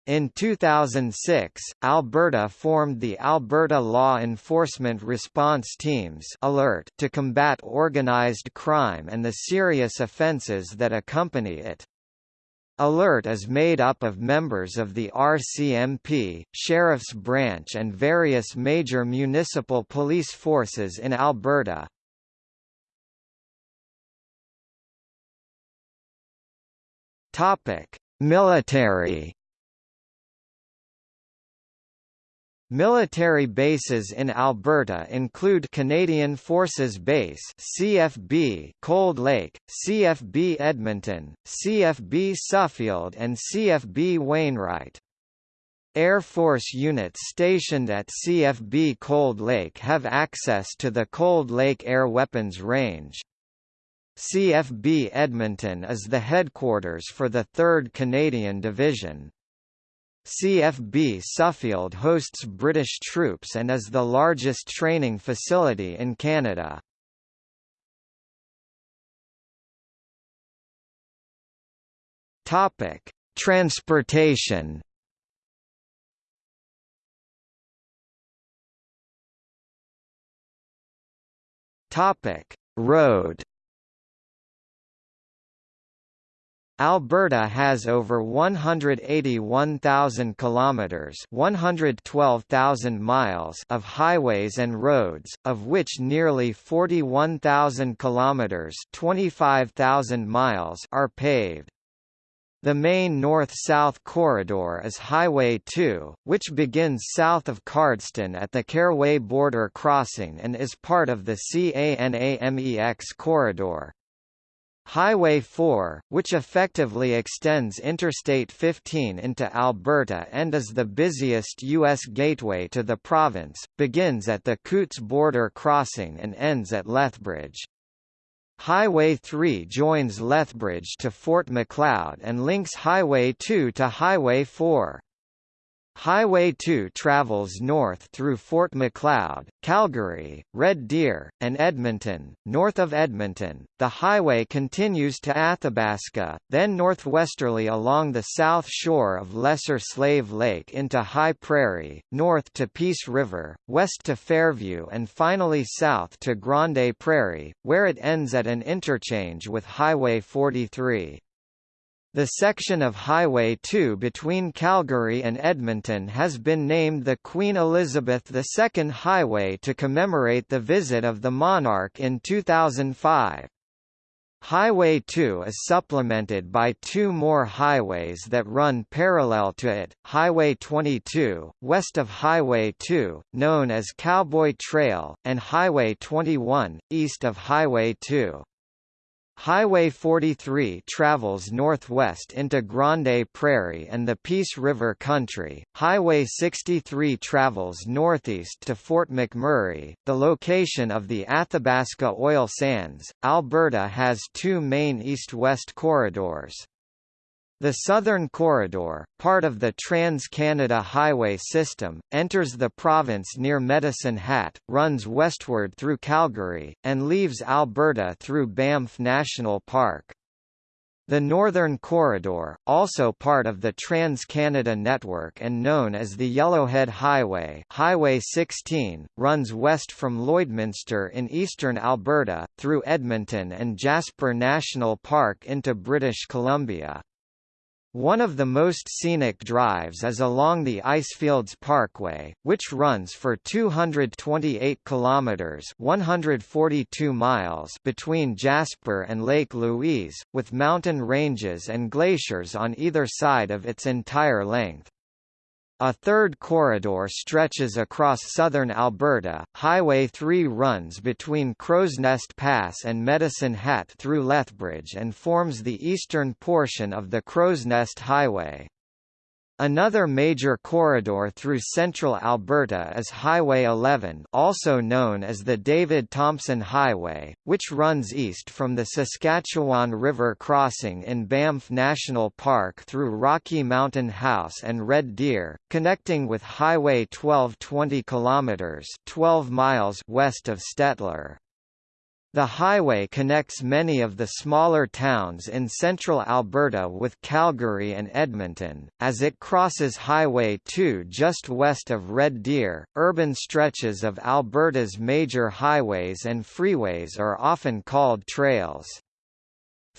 In 2006, Alberta formed the Alberta Law Enforcement Response Teams ALERT to combat organised crime and the serious offences that accompany it. ALERT is made up of members of the RCMP, Sheriff's Branch and various major municipal police forces in Alberta. Military Military bases in Alberta include Canadian Forces Base CFB Cold Lake, CFB Edmonton, CFB Suffield and CFB Wainwright. Air Force units stationed at CFB Cold Lake have access to the Cold Lake Air Weapons Range. CFB Edmonton is the headquarters for the 3rd Canadian Division. CFB Suffield hosts British troops and is the largest training facility in Canada. Topic: Transportation. Topic: Road. Alberta has over 181,000 kilometers, 112,000 miles of highways and roads, of which nearly 41,000 kilometers, 25,000 miles are paved. The main north-south corridor is Highway 2, which begins south of Cardston at the Carway border crossing and is part of the CANAMEX corridor. Highway 4, which effectively extends Interstate 15 into Alberta and is the busiest U.S. gateway to the province, begins at the Coutts border crossing and ends at Lethbridge. Highway 3 joins Lethbridge to Fort Macleod and links Highway 2 to Highway 4. Highway 2 travels north through Fort Macleod, Calgary, Red Deer, and Edmonton. North of Edmonton, the highway continues to Athabasca, then northwesterly along the south shore of Lesser Slave Lake into High Prairie, north to Peace River, west to Fairview and finally south to Grande Prairie, where it ends at an interchange with Highway 43. The section of Highway 2 between Calgary and Edmonton has been named the Queen Elizabeth II Highway to commemorate the visit of the monarch in 2005. Highway 2 is supplemented by two more highways that run parallel to it, Highway 22, west of Highway 2, known as Cowboy Trail, and Highway 21, east of Highway 2. Highway 43 travels northwest into Grande Prairie and the Peace River Country. Highway 63 travels northeast to Fort McMurray, the location of the Athabasca oil sands. Alberta has two main east-west corridors. The Southern Corridor, part of the Trans-Canada Highway system, enters the province near Medicine Hat, runs westward through Calgary, and leaves Alberta through Banff National Park. The Northern Corridor, also part of the Trans-Canada Network and known as the Yellowhead Highway Highway 16, runs west from Lloydminster in eastern Alberta, through Edmonton and Jasper National Park into British Columbia. One of the most scenic drives is along the Icefields Parkway, which runs for 228 kilometers (142 miles) between Jasper and Lake Louise, with mountain ranges and glaciers on either side of its entire length. A third corridor stretches across southern Alberta. Highway 3 runs between Crowsnest Pass and Medicine Hat through Lethbridge and forms the eastern portion of the Crowsnest Highway. Another major corridor through central Alberta is Highway 11 also known as the David Thompson Highway, which runs east from the Saskatchewan River crossing in Banff National Park through Rocky Mountain House and Red Deer, connecting with Highway 12 20 kilometers 12 miles west of Stettler. The highway connects many of the smaller towns in central Alberta with Calgary and Edmonton. As it crosses Highway 2 just west of Red Deer, urban stretches of Alberta's major highways and freeways are often called trails.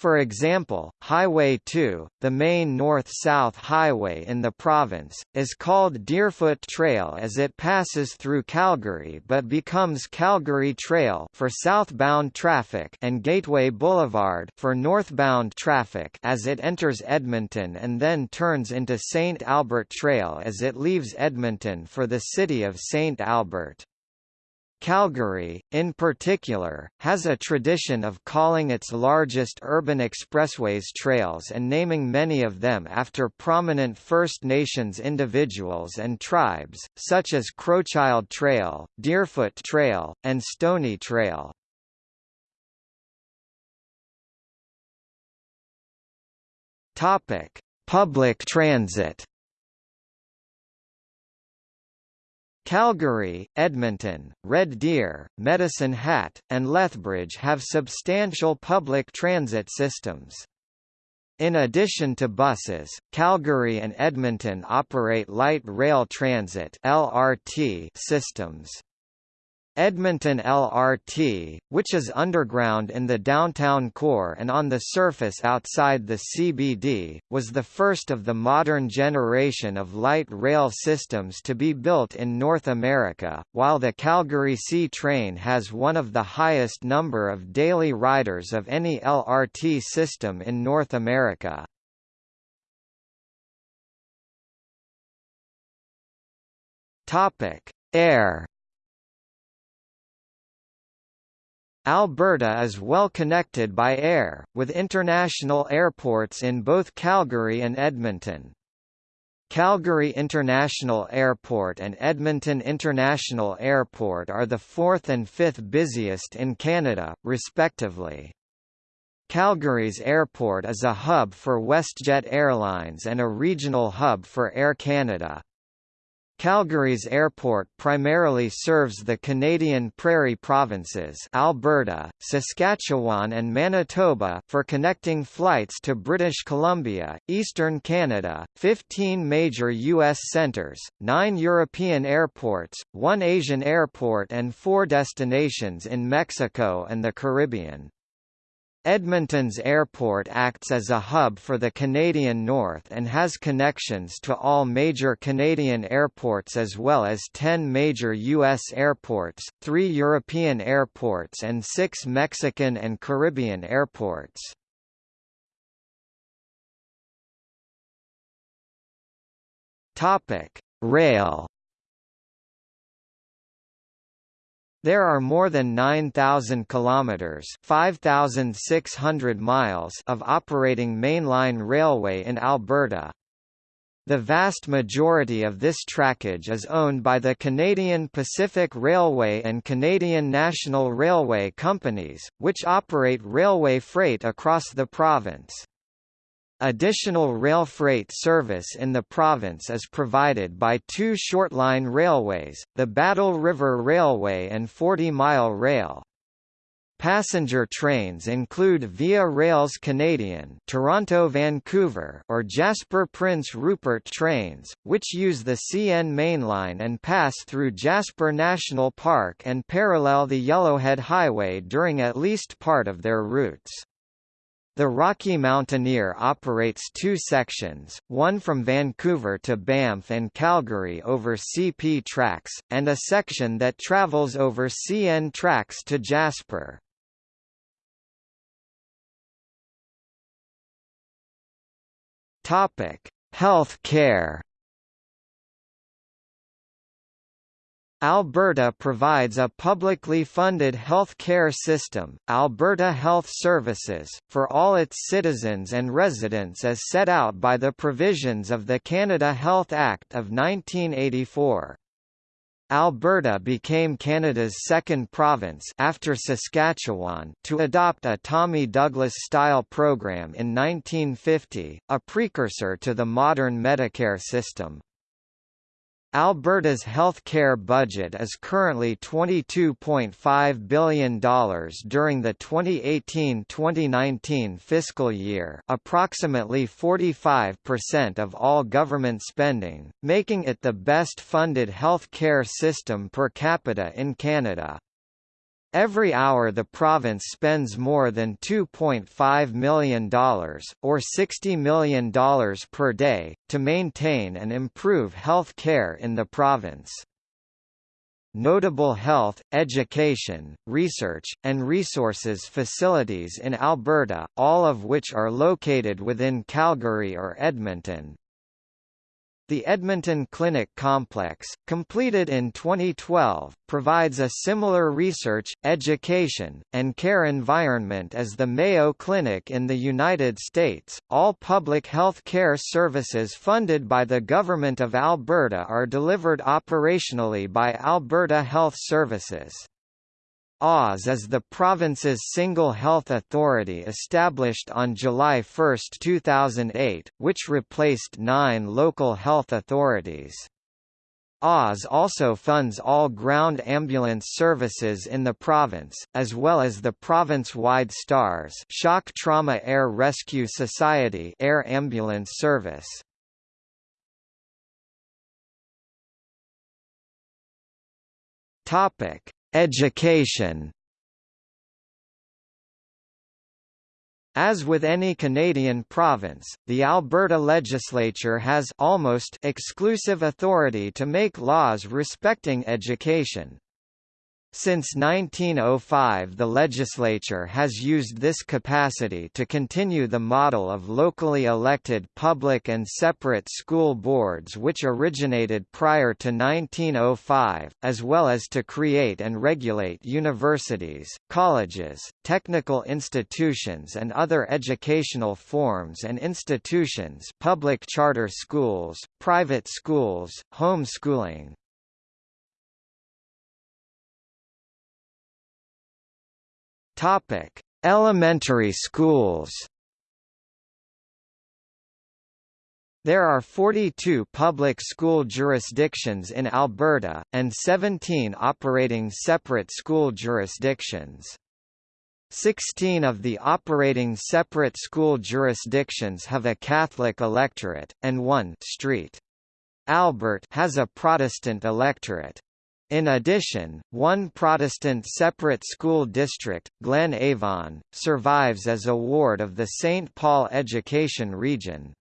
For example, Highway 2, the main north-south highway in the province, is called Deerfoot Trail as it passes through Calgary but becomes Calgary Trail for southbound traffic and Gateway Boulevard for northbound traffic as it enters Edmonton and then turns into St. Albert Trail as it leaves Edmonton for the city of St. Albert. Calgary, in particular, has a tradition of calling its largest urban expressways trails and naming many of them after prominent First Nations individuals and tribes, such as Crowchild Trail, Deerfoot Trail, and Stoney Trail. Public transit Calgary, Edmonton, Red Deer, Medicine Hat, and Lethbridge have substantial public transit systems. In addition to buses, Calgary and Edmonton operate light rail transit (LRT) systems. Edmonton LRT, which is underground in the downtown core and on the surface outside the CBD, was the first of the modern generation of light rail systems to be built in North America, while the Calgary C train has one of the highest number of daily riders of any LRT system in North America. Air Alberta is well connected by air, with international airports in both Calgary and Edmonton. Calgary International Airport and Edmonton International Airport are the fourth and fifth busiest in Canada, respectively. Calgary's airport is a hub for WestJet Airlines and a regional hub for Air Canada. Calgary's airport primarily serves the Canadian Prairie provinces Alberta, Saskatchewan and Manitoba for connecting flights to British Columbia, eastern Canada, 15 major U.S. centres, 9 European airports, 1 Asian airport and 4 destinations in Mexico and the Caribbean. Edmonton's airport acts as a hub for the Canadian North and has connections to all major Canadian airports as well as 10 major U.S. airports, 3 European airports and 6 Mexican and Caribbean airports. Rail There are more than 9,000 kilometers (5,600 miles) of operating mainline railway in Alberta. The vast majority of this trackage is owned by the Canadian Pacific Railway and Canadian National Railway companies, which operate railway freight across the province. Additional rail freight service in the province is provided by two shortline railways, the Battle River Railway and 40 Mile Rail. Passenger trains include Via Rails Canadian Toronto-Vancouver or Jasper Prince Rupert trains, which use the CN mainline and pass through Jasper National Park and parallel the Yellowhead Highway during at least part of their routes. The Rocky Mountaineer operates two sections, one from Vancouver to Banff and Calgary over CP tracks, and a section that travels over CN tracks to Jasper. Health care Alberta provides a publicly funded health care system, Alberta Health Services, for all its citizens and residents as set out by the provisions of the Canada Health Act of 1984. Alberta became Canada's second province after Saskatchewan to adopt a Tommy Douglas-style program in 1950, a precursor to the modern Medicare system. Alberta's health care budget is currently $22.5 billion during the 2018-2019 fiscal year approximately 45% of all government spending, making it the best funded health care system per capita in Canada. Every hour the province spends more than $2.5 million, or $60 million per day, to maintain and improve health care in the province. Notable health, education, research, and resources facilities in Alberta, all of which are located within Calgary or Edmonton, the Edmonton Clinic Complex, completed in 2012, provides a similar research, education, and care environment as the Mayo Clinic in the United States. All public health care services funded by the Government of Alberta are delivered operationally by Alberta Health Services. AHS is the province's single health authority established on July 1, 2008, which replaced nine local health authorities. AHS also funds all ground ambulance services in the province, as well as the province-wide STARS Shock Trauma Air Rescue Society air ambulance service. Topic: Education As with any Canadian province, the Alberta legislature has almost exclusive authority to make laws respecting education. Since 1905 the legislature has used this capacity to continue the model of locally elected public and separate school boards which originated prior to 1905, as well as to create and regulate universities, colleges, technical institutions and other educational forms and institutions public charter schools, private schools, homeschooling, Topic: Elementary schools. There are 42 public school jurisdictions in Alberta, and 17 operating separate school jurisdictions. 16 of the operating separate school jurisdictions have a Catholic electorate, and one St. Albert has a Protestant electorate. In addition, one Protestant separate school district, Glen Avon, survives as a ward of the St. Paul Education Region.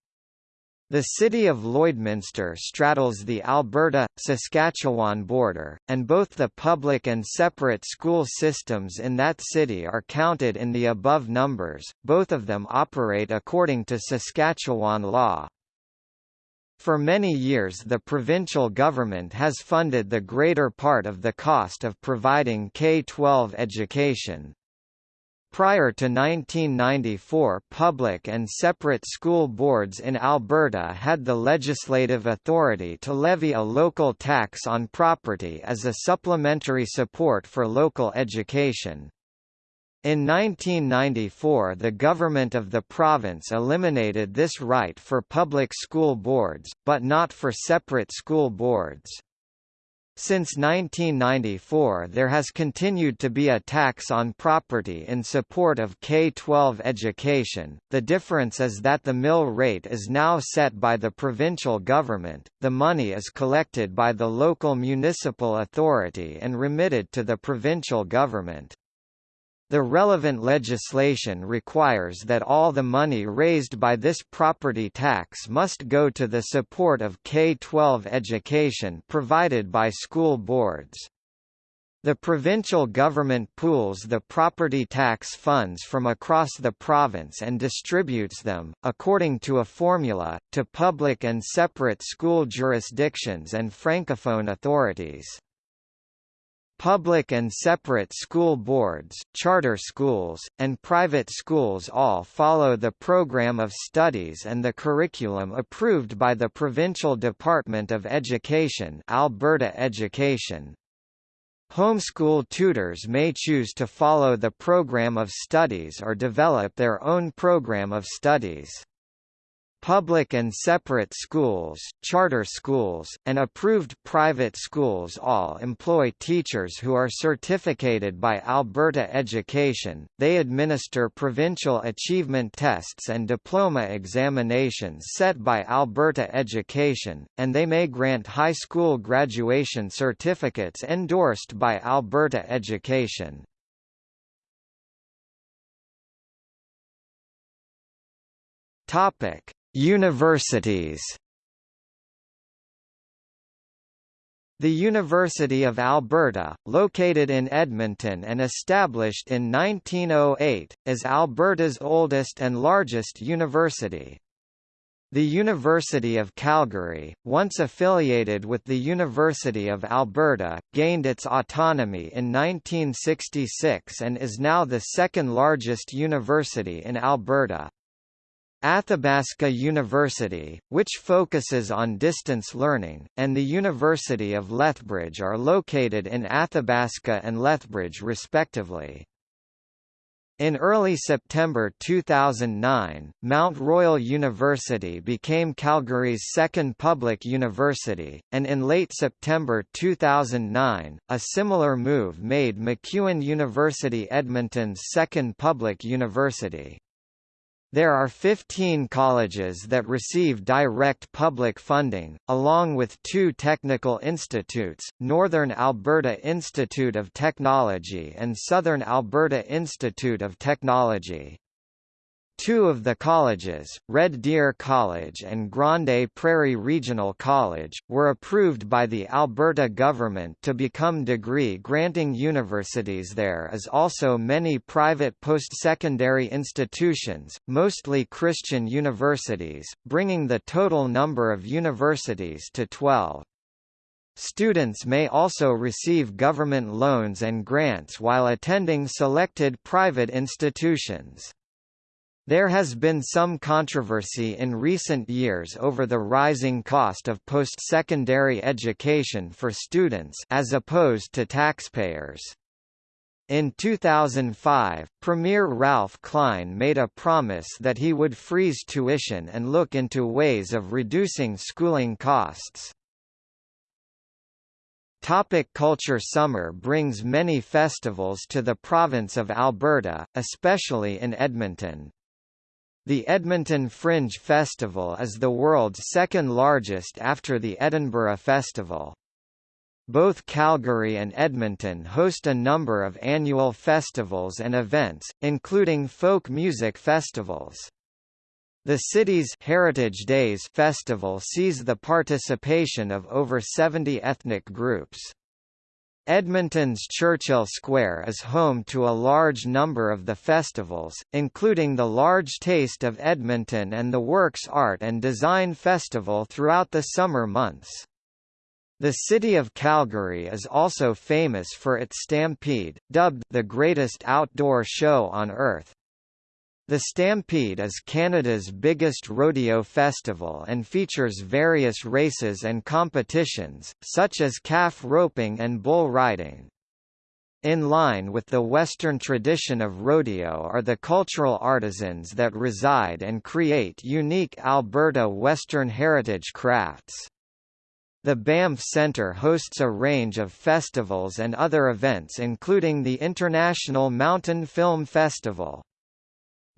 The city of Lloydminster straddles the Alberta-Saskatchewan border, and both the public and separate school systems in that city are counted in the above numbers, both of them operate according to Saskatchewan law. For many years the provincial government has funded the greater part of the cost of providing K-12 education. Prior to 1994 public and separate school boards in Alberta had the legislative authority to levy a local tax on property as a supplementary support for local education. In 1994 the government of the province eliminated this right for public school boards, but not for separate school boards. Since 1994 there has continued to be a tax on property in support of K-12 education, the difference is that the mill rate is now set by the provincial government, the money is collected by the local municipal authority and remitted to the provincial government. The relevant legislation requires that all the money raised by this property tax must go to the support of K-12 education provided by school boards. The provincial government pools the property tax funds from across the province and distributes them, according to a formula, to public and separate school jurisdictions and francophone authorities. Public and separate school boards, charter schools, and private schools all follow the program of studies and the curriculum approved by the Provincial Department of Education Alberta Education. Homeschool tutors may choose to follow the program of studies or develop their own program of studies. Public and separate schools, charter schools, and approved private schools all employ teachers who are certificated by Alberta Education. They administer provincial achievement tests and diploma examinations set by Alberta Education, and they may grant high school graduation certificates endorsed by Alberta Education. Topic Universities The University of Alberta, located in Edmonton and established in 1908, is Alberta's oldest and largest university. The University of Calgary, once affiliated with the University of Alberta, gained its autonomy in 1966 and is now the second largest university in Alberta. Athabasca University, which focuses on distance learning, and the University of Lethbridge are located in Athabasca and Lethbridge respectively. In early September 2009, Mount Royal University became Calgary's second public university, and in late September 2009, a similar move made MacEwan University Edmonton's second public university. There are 15 colleges that receive direct public funding, along with two technical institutes, Northern Alberta Institute of Technology and Southern Alberta Institute of Technology. Two of the colleges, Red Deer College and Grande Prairie Regional College, were approved by the Alberta government to become degree-granting universities there is also many private post-secondary institutions, mostly Christian universities, bringing the total number of universities to 12. Students may also receive government loans and grants while attending selected private institutions. There has been some controversy in recent years over the rising cost of post-secondary education for students as opposed to taxpayers. In 2005, Premier Ralph Klein made a promise that he would freeze tuition and look into ways of reducing schooling costs. Topic culture Summer brings many festivals to the province of Alberta, especially in Edmonton. The Edmonton Fringe Festival is the world's second largest after the Edinburgh Festival. Both Calgary and Edmonton host a number of annual festivals and events, including folk music festivals. The city's Heritage Days festival sees the participation of over 70 ethnic groups. Edmonton's Churchill Square is home to a large number of the festivals, including the Large Taste of Edmonton and the Works Art and Design Festival throughout the summer months. The city of Calgary is also famous for its Stampede, dubbed the greatest outdoor show on earth. The Stampede is Canada's biggest rodeo festival and features various races and competitions, such as calf roping and bull riding. In line with the Western tradition of rodeo are the cultural artisans that reside and create unique Alberta Western heritage crafts. The Banff Centre hosts a range of festivals and other events including the International Mountain Film Festival.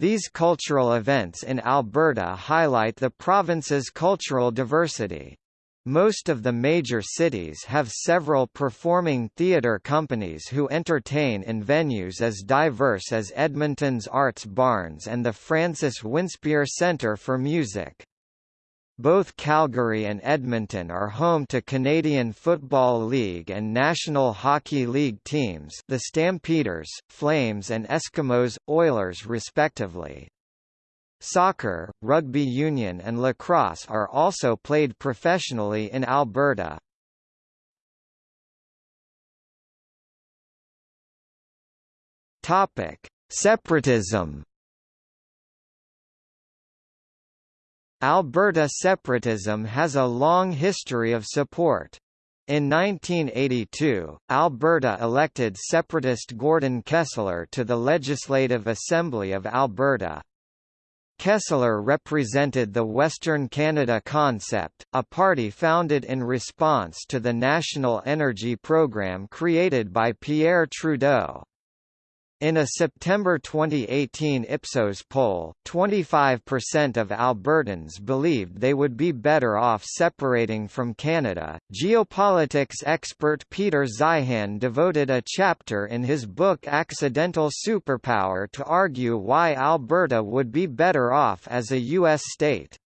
These cultural events in Alberta highlight the province's cultural diversity. Most of the major cities have several performing theatre companies who entertain in venues as diverse as Edmonton's Arts Barns and the Francis Winspear Centre for Music. Both Calgary and Edmonton are home to Canadian Football League and National Hockey League teams the Stampeders, Flames and Eskimos, Oilers respectively. Soccer, rugby union and lacrosse are also played professionally in Alberta. Separatism Alberta separatism has a long history of support. In 1982, Alberta elected separatist Gordon Kessler to the Legislative Assembly of Alberta. Kessler represented the Western Canada Concept, a party founded in response to the National Energy Program created by Pierre Trudeau. In a September 2018 Ipsos poll, 25% of Albertans believed they would be better off separating from Canada. Geopolitics expert Peter Zeihan devoted a chapter in his book Accidental Superpower to argue why Alberta would be better off as a U.S. state.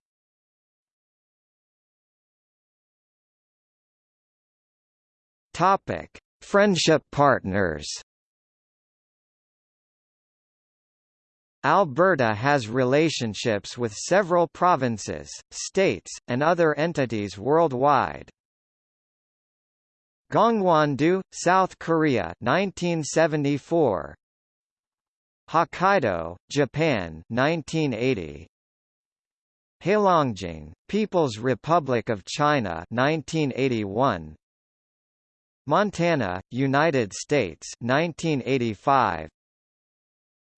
Friendship partners. Alberta has relationships with several provinces, states, and other entities worldwide. Gangwon-do, South Korea 1974. Hokkaido, Japan 1980. Heilongjiang, People's Republic of China 1981. Montana, United States 1985.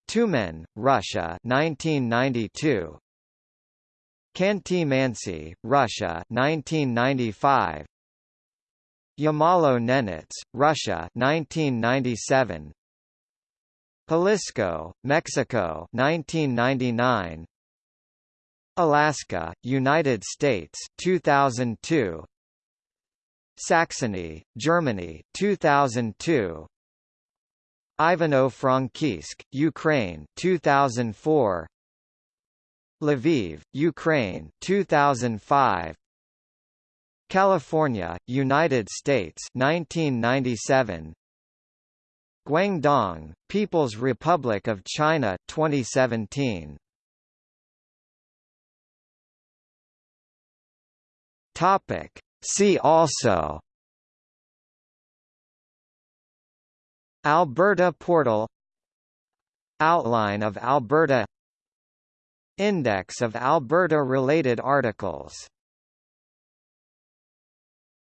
Tyumen, Russia 1992 Khanty-Mansi, Russia 1995 Yamalo-Nenets, Russia 1997 Jalisco, Mexico 1999 Alaska, United States 2002 Saxony, Germany 2002 Ivano-Frankivsk, Ukraine 2004 Lviv, Ukraine 2005 California, United States 1997 Guangdong, People's Republic of China 2017 Topic. See also Alberta portal Outline of Alberta Index of Alberta-related articles